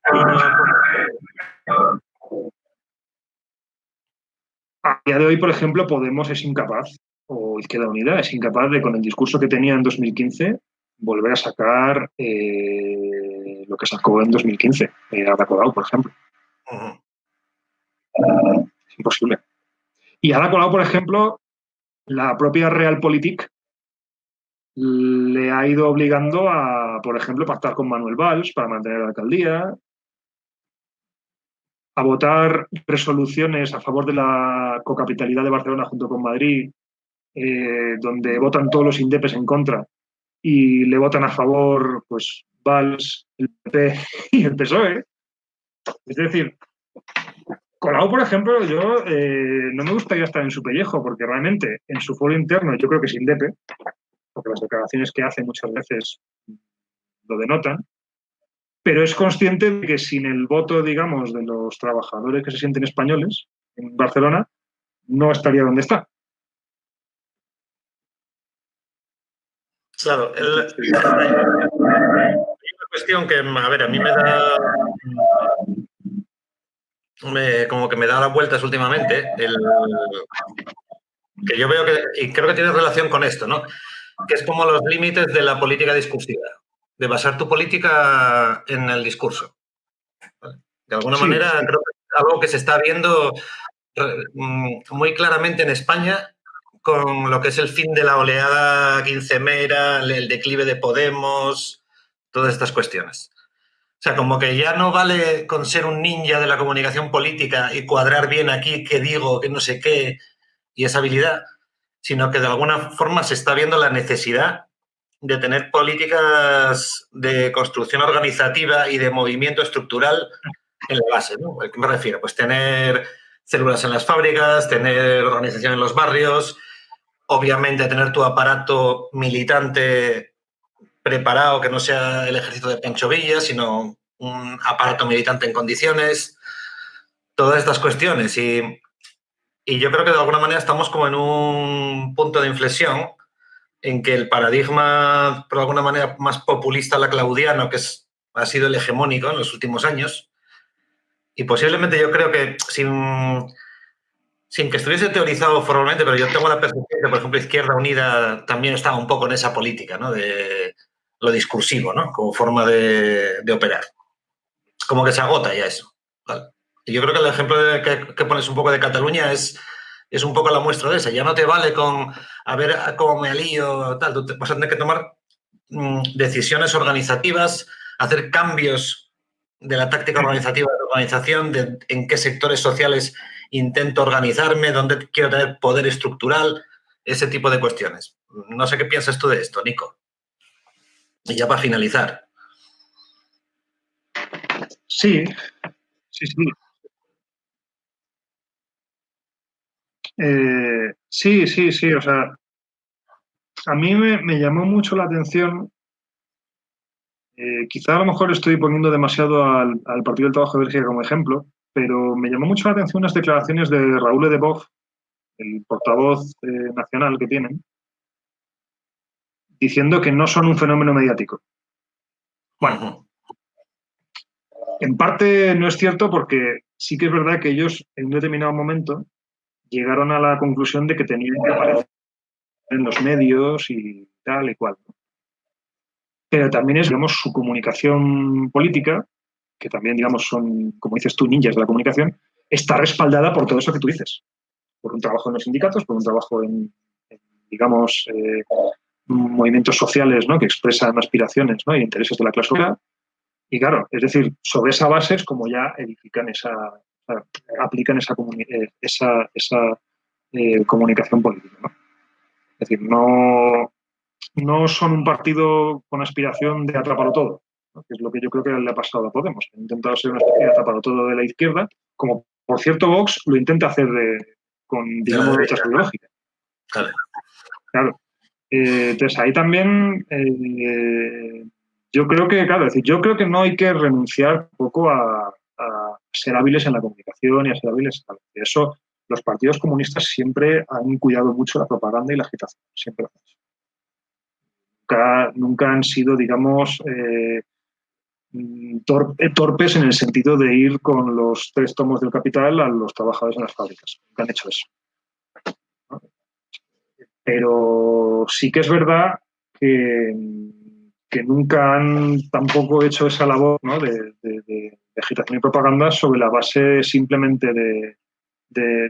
A día de hoy, por ejemplo, Podemos es incapaz, o Izquierda Unida es incapaz de, con el discurso que tenía en 2015, volver a sacar eh, lo que sacó en 2015, eh, Ada Colau, por ejemplo. Es imposible. Y Ada Colau, por ejemplo, la propia Realpolitik le ha ido obligando a, por ejemplo, pactar con Manuel Valls para mantener la alcaldía. a votar resoluciones a favor de la cocapitalidad de Barcelona junto con Madrid, eh, donde votan todos los indepes en contra y le votan a favor pues Valls, el PP [LAUGHS] y el PSOE. Es decir, Colau, por ejemplo, yo eh, no me gustaría estar en su pellejo, porque realmente en su foro interno yo creo que es indepe, porque las declaraciones que hace muchas veces lo denotan, pero es consciente de que sin el voto, digamos, de los trabajadores que se sienten españoles en Barcelona, no estaría donde está. Claro, hay una cuestión que, a ver, a mí me da como que me da las vueltas últimamente, que yo veo que, y creo que tiene relación con esto, ¿no? Que es como los límites de la política discursiva de basar tu política en el discurso. De alguna manera, creo que es algo que se está viendo mm, muy claramente en España con lo que es el fin de la oleada quincemera, el declive de Podemos, todas estas cuestiones. O sea, como que ya no vale con ser un ninja de la comunicación política y cuadrar bien aquí qué digo, qué no sé qué, y esa habilidad, sino que de alguna forma se está viendo la necesidad de tener políticas de construcción organizativa y de movimiento estructural en la base. ¿no? ¿A qué me refiero? Pues tener células en las fábricas, tener organización en los barrios, obviamente tener tu aparato militante preparado, que no sea el ejército de Pancho Villa, sino un aparato militante en condiciones, todas estas cuestiones. Y, y yo creo que de alguna manera estamos como en un punto de inflexión en que el paradigma, por alguna manera, más populista la claudiano, que es, ha sido el hegemónico en los últimos años, y posiblemente yo creo que sin, sin que estuviese teorizado formalmente, pero yo tengo la percepción que, por ejemplo, Izquierda Unida también estaba un poco en esa política, ¿no? De lo discursivo, ¿no? Como forma de, de operar. Como que se agota ya eso. Y yo creo que el ejemplo que, pones un poco de Cataluña es es un poco la muestra de esa. Ya no te vale con a ver cómo me alío, tal. Tú vas a tener que tomar mm, decisiones organizativas, hacer cambios de la táctica organizativa de la organización, de en qué sectores sociales intento organizarme, dónde quiero tener poder estructural, ese tipo de cuestiones. No sé qué piensas tú de esto, Nico. Y ya para finalizar. Sí, sí, sí. Eh, sí, sí, sí, o sea, a mí me, llamó mucho la atención, eh, quizá a lo mejor estoy poniendo demasiado al, Partido del Trabajo de Bélgica como ejemplo, pero me llamó mucho la atención las declaraciones de Raúl Edebov, el portavoz eh, nacional que tienen, diciendo que no son un fenómeno mediático. Bueno, en parte no es cierto porque sí que es verdad que ellos en un determinado momento llegaron a la conclusión de que tenían que aparecer en los medios y tal y cual. Pero también es, digamos, su comunicación política, que también, digamos, son, como dices tú, ninjas de la comunicación, está respaldada por todo eso que tú dices. Por un trabajo en los sindicatos, por un trabajo en, digamos, eh, movimientos sociales ¿no? que expresan aspiraciones ¿no? y intereses de la clase obrera. Y claro, es decir, sobre esa base es como ya edifican esa, aplican esa, eh, esa, esa eh, comunicación política. ¿no? Es decir, no, no son un partido con aspiración de atraparlo todo, que es lo que yo creo que le ha pasado a Podemos. Ha intentado ser una especie de atraparlo todo de la izquierda, como por cierto Vox lo intenta hacer de, con, digamos, derechas ideológicas. Claro. Eh, entonces ahí también yo creo que, claro, decir, yo creo que no hay que renunciar un poco a, ser hábiles en la comunicación y a ser hábiles en. Eso los partidos comunistas siempre han cuidado mucho la propaganda y la agitación, siempre Nunca, nunca han sido, digamos, eh, torpes en el sentido de ir con los tres tomos del capital a los trabajadores en las fábricas. Nunca han hecho eso. Pero sí que es verdad que, nunca han tampoco hecho esa labor ¿no? de, agitación y propaganda sobre la base simplemente de,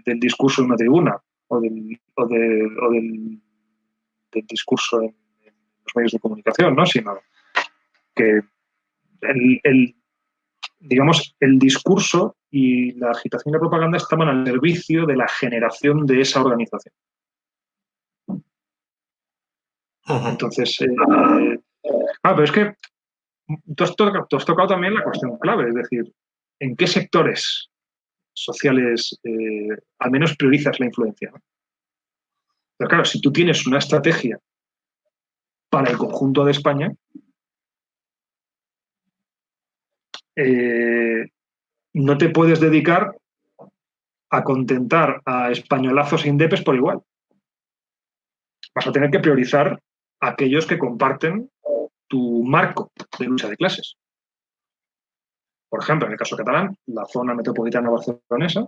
del discurso en una tribuna o del, o del, discurso en, los medios de comunicación, ¿no? sino que el, digamos, el discurso y la agitación y la propaganda estaban al servicio de la generación de esa organización. Entonces, eh, ah, pero es que tú has, tocado, también la cuestión clave, es decir, ¿en qué sectores sociales eh, al menos priorizas la influencia? Pero claro, si tú tienes una estrategia para el conjunto de España, eh, no te puedes dedicar a contentar a españolazos e indepes por igual. Vas a tener que priorizar aquellos que comparten tu marco de lucha de clases. Por ejemplo, en el caso catalán, la zona metropolitana barcelonesa.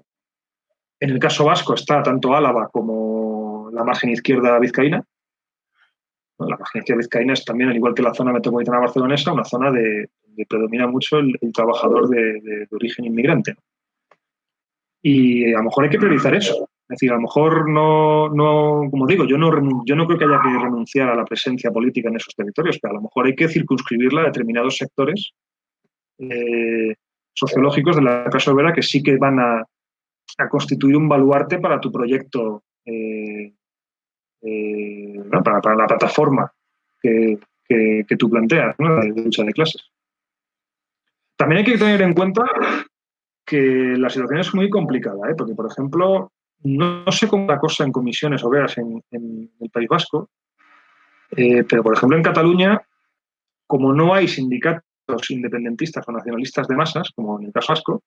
En el caso vasco está tanto Álava como la margen izquierda vizcaína. La margen izquierda vizcaína es también, al igual que la zona metropolitana barcelonesa, una zona de, predomina mucho el, trabajador de, origen inmigrante. Y a lo mejor hay que priorizar eso. Es decir, a lo mejor no, no como digo, yo no, yo no creo que haya que renunciar a la presencia política en esos territorios, pero a lo mejor hay que circunscribirla a determinados sectores eh, sociológicos de la clase obrera que sí que van a, constituir un baluarte para tu proyecto, eh, eh, para, la plataforma que, tú planteas, de lucha de clases. También hay que tener en cuenta que la situación es muy complicada, porque, por ejemplo, no, sé cómo la cosa en comisiones obreras en, el País Vasco, eh, pero por ejemplo en Cataluña, como no hay sindicatos independentistas o nacionalistas de masas, como en el caso vasco,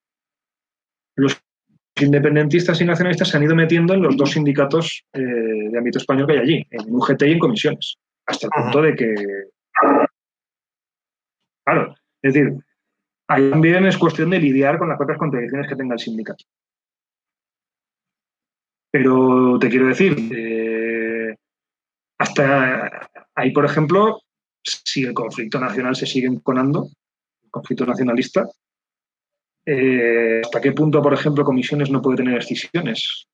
los independentistas y nacionalistas se han ido metiendo en los dos sindicatos eh, de ámbito español que hay allí, en UGT y en comisiones, hasta el punto de que... Claro, es decir, ahí también es cuestión de lidiar con las propias contradicciones que tenga el sindicato. Pero te quiero decir, eh, hasta ahí, por ejemplo, si el conflicto nacional se sigue enconando, el conflicto nacionalista, eh, ¿hasta qué punto, por ejemplo, comisiones no puede tener decisiones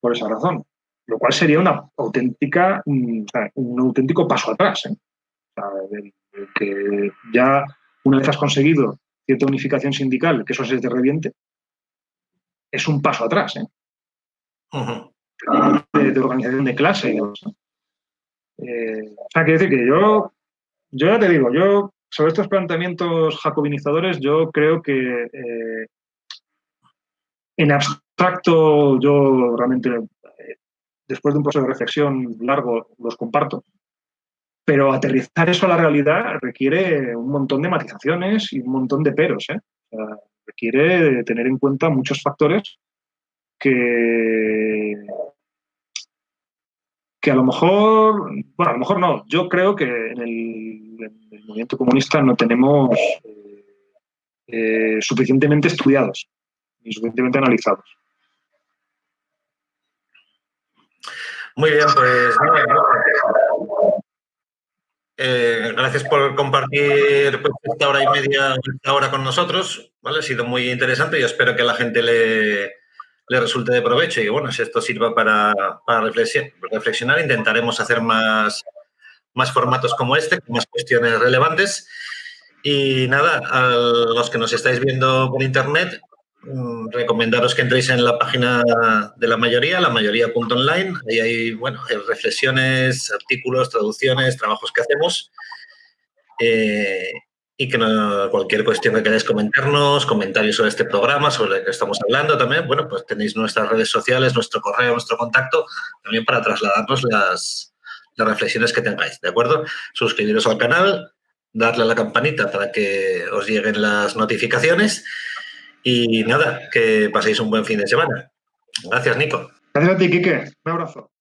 por esa razón? Lo cual sería una auténtica, mm, un auténtico paso atrás. ¿eh? que ya una vez has conseguido cierta unificación sindical, que eso se te reviente, es un paso atrás. ¿eh? De, organización de clase y eh, o sea, quiere decir que yo, yo ya te digo, yo sobre estos planteamientos jacobinizadores, yo creo que eh, en abstracto yo realmente, eh, después de un proceso de reflexión largo, los comparto. Pero aterrizar eso a la realidad requiere un montón de matizaciones y un montón de peros. requiere tener en cuenta muchos factores que, que a lo mejor, bueno, a lo mejor no, yo creo que en el, movimiento comunista no tenemos eh, suficientemente estudiados y suficientemente analizados. Muy bien, pues eh, gracias por compartir pues, esta hora y media, esta hora con nosotros. ¿vale? Ha sido muy interesante y espero que la gente le, le resulte de provecho y bueno, si esto sirva para, reflexionar, intentaremos hacer más, más formatos como este, más cuestiones relevantes. Y nada, a los que nos estáis viendo por internet, mm, recomendaros que entréis en la página de la mayoría, la mayoría.online. Ahí hay, bueno, reflexiones, artículos, traducciones, trabajos que hacemos. Eh, y que cualquier cuestión que queráis comentarnos, comentarios sobre este programa, sobre el que estamos hablando también, bueno, pues tenéis nuestras redes sociales, nuestro correo, nuestro contacto, también para trasladarnos las, las reflexiones que tengáis, ¿de acuerdo? Suscribiros al canal, darle a la campanita para que os lleguen las notificaciones y nada, que paséis un buen fin de semana. Gracias, Nico. Gracias a ti, Quique. Un abrazo.